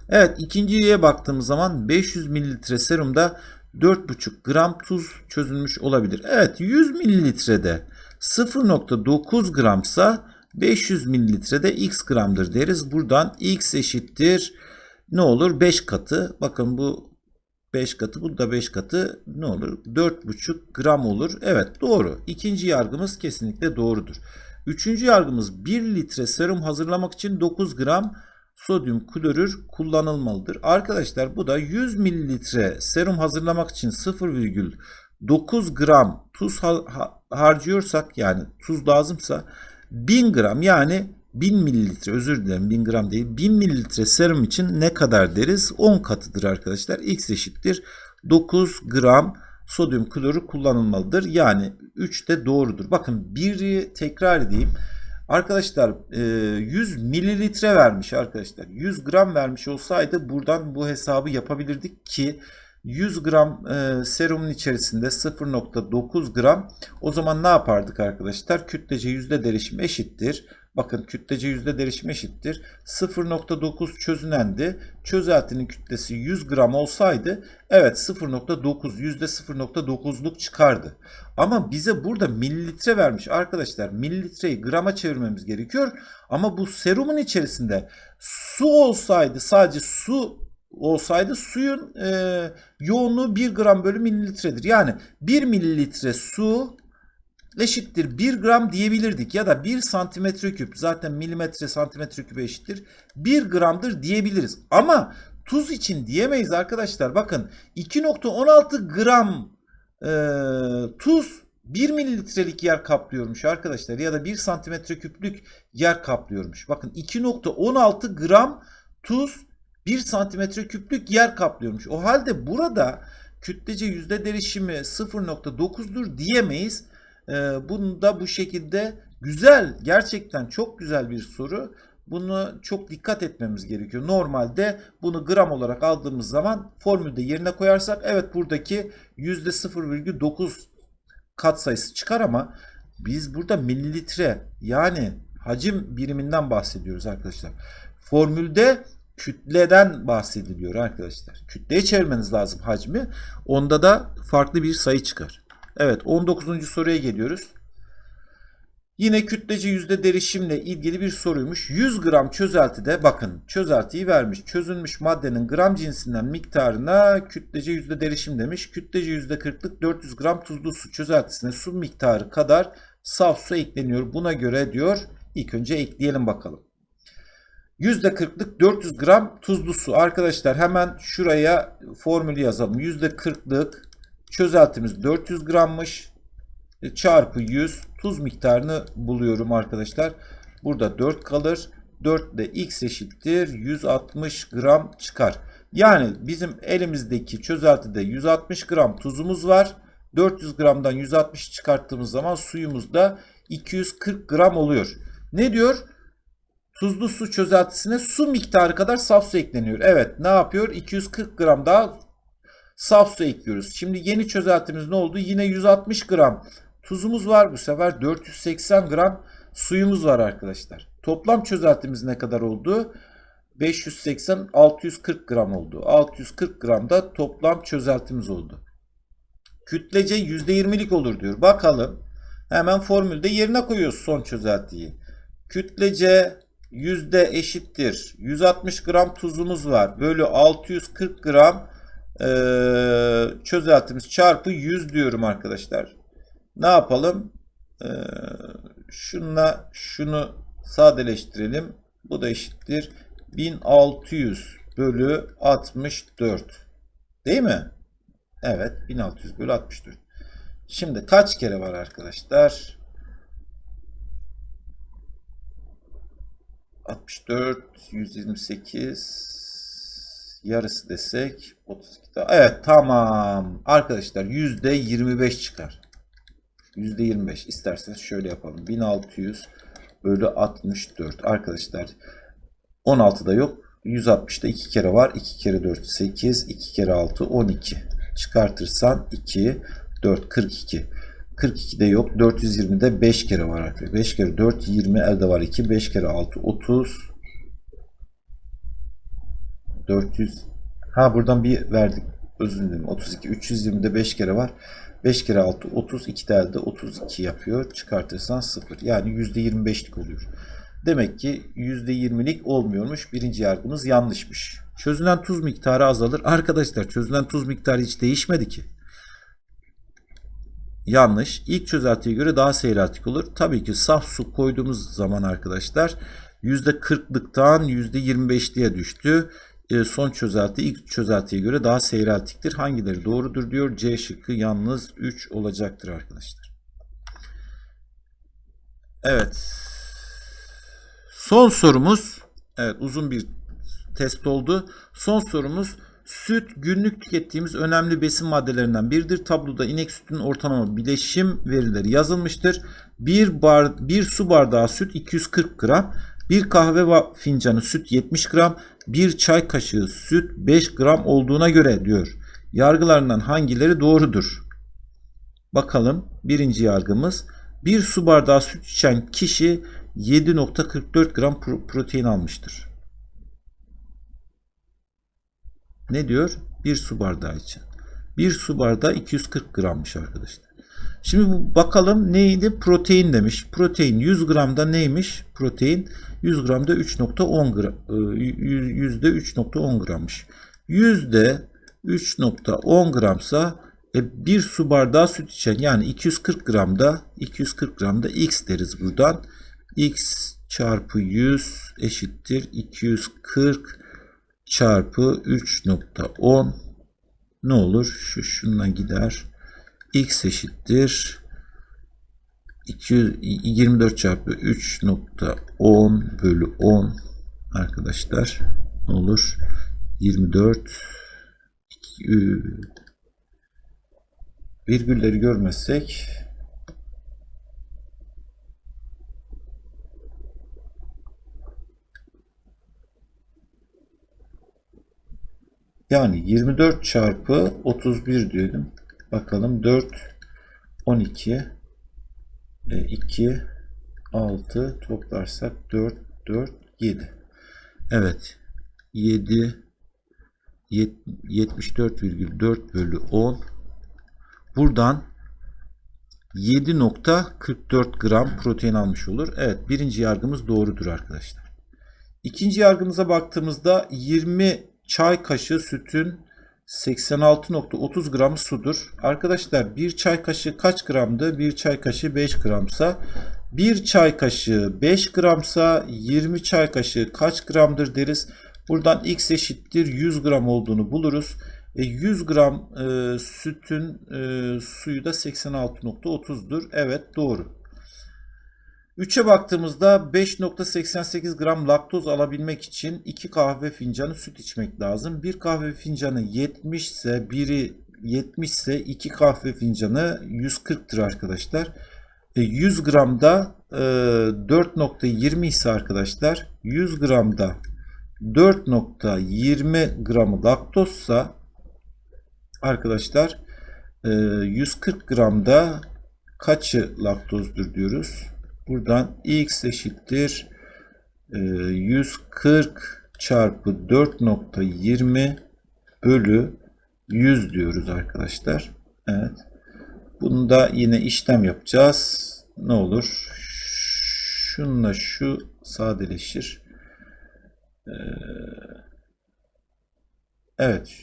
Evet ikinciye baktığımız zaman 500 mililitre serumda 4,5 gram tuz çözülmüş olabilir. Evet 100 mililitrede 0,9 gramsa 500 mililitrede x gramdır deriz. Buradan x eşittir ne olur? 5 katı. Bakın bu 5 katı bu da 5 katı ne olur? 4,5 gram olur. Evet doğru. İkinci yargımız kesinlikle doğrudur. Üçüncü yargımız 1 litre serum hazırlamak için 9 gram sodyum klorür kullanılmalıdır. Arkadaşlar bu da 100 mililitre serum hazırlamak için 0,9 gram tuz harcıyorsak yani tuz lazımsa 1000 gram yani 1000 mililitre özür dilerim 1000 gram değil 1000 mililitre serum için ne kadar deriz? 10 katıdır arkadaşlar. X eşittir 9 gram sodyum klorür kullanılmalıdır. Yani 3 de doğrudur. Bakın biri tekrar edeyim. Arkadaşlar 100 mililitre vermiş arkadaşlar. 100 gram vermiş olsaydı buradan bu hesabı yapabilirdik ki 100 gram e, serumun içerisinde 0.9 gram. O zaman ne yapardık arkadaşlar? Kütlece yüzde derişim eşittir Bakın kütlece yüzde derişim eşittir. 0.9 çözünendi. Çözeltinin kütlesi 100 gram olsaydı evet 0.9 yüzde 0.9'luk çıkardı. Ama bize burada mililitre vermiş arkadaşlar. Mililitreyi grama çevirmemiz gerekiyor. Ama bu serumun içerisinde su olsaydı sadece su olsaydı suyun e, yoğunluğu 1 gram bölü mililitredir. Yani 1 mililitre su eşittir 1 gram diyebilirdik ya da 1 santimetre küp zaten milimetre santimetre küp eşittir 1 gramdır diyebiliriz. Ama tuz için diyemeyiz arkadaşlar. Bakın 2.16 gram e, tuz 1 mililitrelik yer kaplıyormuş arkadaşlar ya da 1 santimetre küplük yer kaplıyormuş. Bakın 2.16 gram tuz 1 santimetre küplük yer kaplıyormuş. O halde burada kütlece yüzde derişimi 0.9'dur diyemeyiz. Ee, bunu da bu şekilde güzel gerçekten çok güzel bir soru. Bunu çok dikkat etmemiz gerekiyor. Normalde bunu gram olarak aldığımız zaman formülde yerine koyarsak evet buradaki %0,9 katsayısı çıkar ama biz burada mililitre yani hacim biriminden bahsediyoruz arkadaşlar. Formülde kütleden bahsediliyor arkadaşlar. Kütleye çevirmeniz lazım hacmi. Onda da farklı bir sayı çıkar. Evet 19. soruya geliyoruz. Yine kütlece yüzde derişimle ilgili bir soruymuş. 100 gram çözeltide bakın çözeltiyi vermiş. Çözülmüş maddenin gram cinsinden miktarına kütlece yüzde derişim demiş. Kütlece yüzde 40'lık 400 gram tuzlu su çözeltisine su miktarı kadar saf su ekleniyor. Buna göre diyor ilk önce ekleyelim bakalım. %40'lık 400 gram tuzlu su. Arkadaşlar hemen şuraya formülü yazalım. %40'lık çözeltimiz 400 grammış. E, çarpı 100 tuz miktarını buluyorum arkadaşlar. Burada 4 kalır. 4 ile x eşittir 160 gram çıkar. Yani bizim elimizdeki çözeltide 160 gram tuzumuz var. 400 gramdan 160 çıkarttığımız zaman suyumuz da 240 gram oluyor. Ne diyor? Tuzlu su çözeltisine su miktarı kadar saf su ekleniyor. Evet ne yapıyor? 240 gram daha saf su ekliyoruz. Şimdi yeni çözeltimiz ne oldu? Yine 160 gram tuzumuz var. Bu sefer 480 gram suyumuz var arkadaşlar. Toplam çözeltimiz ne kadar oldu? 580 640 gram oldu. 640 gram da toplam çözeltimiz oldu. Kütlece %20'lik olur diyor. Bakalım. Hemen formülde yerine koyuyoruz son çözeltiyi. Kütlece yüzde eşittir. 160 gram tuzumuz var. Bölü 640 gram e, çözeltimiz çarpı 100 diyorum arkadaşlar. Ne yapalım? E, şunla şunu sadeleştirelim. Bu da eşittir. 1600 bölü 64. Değil mi? Evet. 1600 bölü 64. Şimdi kaç kere var arkadaşlar? 64, 128 yarısı desek 32 daha. Evet tamam. Arkadaşlar %25 çıkar. %25 isterseniz şöyle yapalım. 1600 bölü 64. Arkadaşlar 16'da yok. 160'da 2 kere var. 2 kere 4 8. 2 kere 6 12. Çıkartırsan 2 4 42. 42'de yok. 420'de 5 kere var arkadaşlar. 5 kere 4 20 elde var 2. 5 kere 6 30. 400. Ha buradan bir verdik. Özür dilerim. 32. 320'de 5 kere var. 5 kere 6 30. 2 de elde 32 yapıyor. Çıkartırsan 0. Yani %25'lik oluyor. Demek ki %20'lik olmuyormuş. Birinci yargımız yanlışmış. Çözülen tuz miktarı azalır. Arkadaşlar çözülen tuz miktarı hiç değişmedi ki. Yanlış. İlk çözeltiye göre daha seyreltik olur. Tabii ki saf su koyduğumuz zaman arkadaşlar %40'lıktan %25'liğe düştü. E, son çözelti ilk çözeltiye göre daha seyreltiktir. Hangileri doğrudur diyor. C şıkkı yalnız 3 olacaktır arkadaşlar. Evet. Son sorumuz. Evet uzun bir test oldu. Son sorumuz Süt günlük tükettiğimiz önemli besin maddelerinden biridir. Tabloda inek sütünün ortalama bileşim verileri yazılmıştır. Bir, bar, bir su bardağı süt 240 gram. Bir kahve fincanı süt 70 gram. Bir çay kaşığı süt 5 gram olduğuna göre diyor. Yargılarından hangileri doğrudur? Bakalım birinci yargımız. Bir su bardağı süt içen kişi 7.44 gram protein almıştır. Ne diyor? Bir su bardağı için. Bir su bardağı 240 grammış arkadaşlar. Şimdi bakalım neydi? Protein demiş. Protein 100 gramda neymiş? Protein 100 gramda 3.10 gram, e, yüzde 3.10 grammış. Yüzde 3.10 gramsa e, bir su bardağı süt içen yani 240 gramda 240 gramda x deriz buradan. x çarpı 100 eşittir 240 çarpı 3.10 ne olur? Şu şundan gider. x eşittir 200, 24 çarpı 3.10 bölü 10 arkadaşlar ne olur? 24 2, virgülleri görmezsek yani 24 çarpı 31 diyelim. Bakalım 4 12 2 6 toplarsak 4 4 7 Evet 7 74,4 bölü 10 buradan 7.44 gram protein almış olur. Evet birinci yargımız doğrudur arkadaşlar. İkinci yargımıza baktığımızda 20 çay kaşığı sütün 86.30 gramı sudur. Arkadaşlar bir çay kaşığı kaç gramdı? Bir çay kaşığı 5 gramsa bir çay kaşığı 5 gramsa 20 çay kaşığı kaç gramdır deriz. Buradan x eşittir 100 gram olduğunu buluruz. E, 100 gram e, sütün e, suyu da 86.30'dur. Evet doğru. 3'e baktığımızda 5.88 gram laktoz alabilmek için 2 kahve fincanı süt içmek lazım. Bir kahve fincanı 70 ise biri 70 ise 2 kahve fincanı 140'tır arkadaşlar. 100 gramda 4.20 ise arkadaşlar 100 gramda 4.20 gramı laktozsa arkadaşlar 140 gramda kaçı laktozdur diyoruz. Buradan x eşittir 140 çarpı 4.20 bölü 100 diyoruz arkadaşlar. Evet. Bunu da yine işlem yapacağız. Ne olur? Şunla şu sadeleşir. Evet.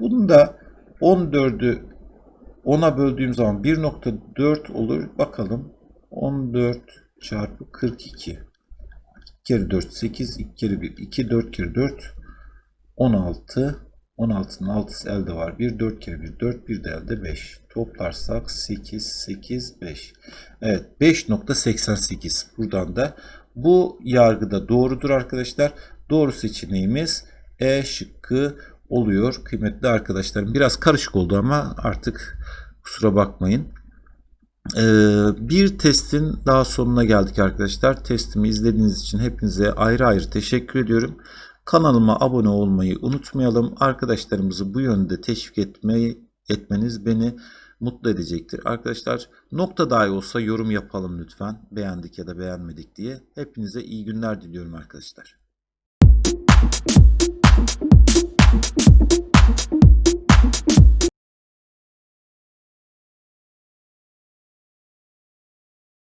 Bunu da 14'ü 10'a böldüğüm zaman 1.4 olur. Bakalım. 14 çarpı 42. 2 kere 4 8. 2 kere 1 2. 4 kere 4 16. 16'nın 6'sı elde var. 1 4 kere 1 4. 1 de elde 5. Toplarsak 8 8 5. Evet 5.88. Buradan da bu yargıda doğrudur arkadaşlar. Doğru seçeneğimiz E şıkkı oluyor kıymetli arkadaşlarım. Biraz karışık oldu ama artık kusura bakmayın. Ee, bir testin daha sonuna geldik arkadaşlar. Testimi izlediğiniz için hepinize ayrı ayrı teşekkür ediyorum. Kanalıma abone olmayı unutmayalım. Arkadaşlarımızı bu yönde teşvik etmeyi etmeniz beni mutlu edecektir. Arkadaşlar nokta dahi olsa yorum yapalım lütfen. Beğendik ya da beğenmedik diye. Hepinize iyi günler diliyorum arkadaşlar.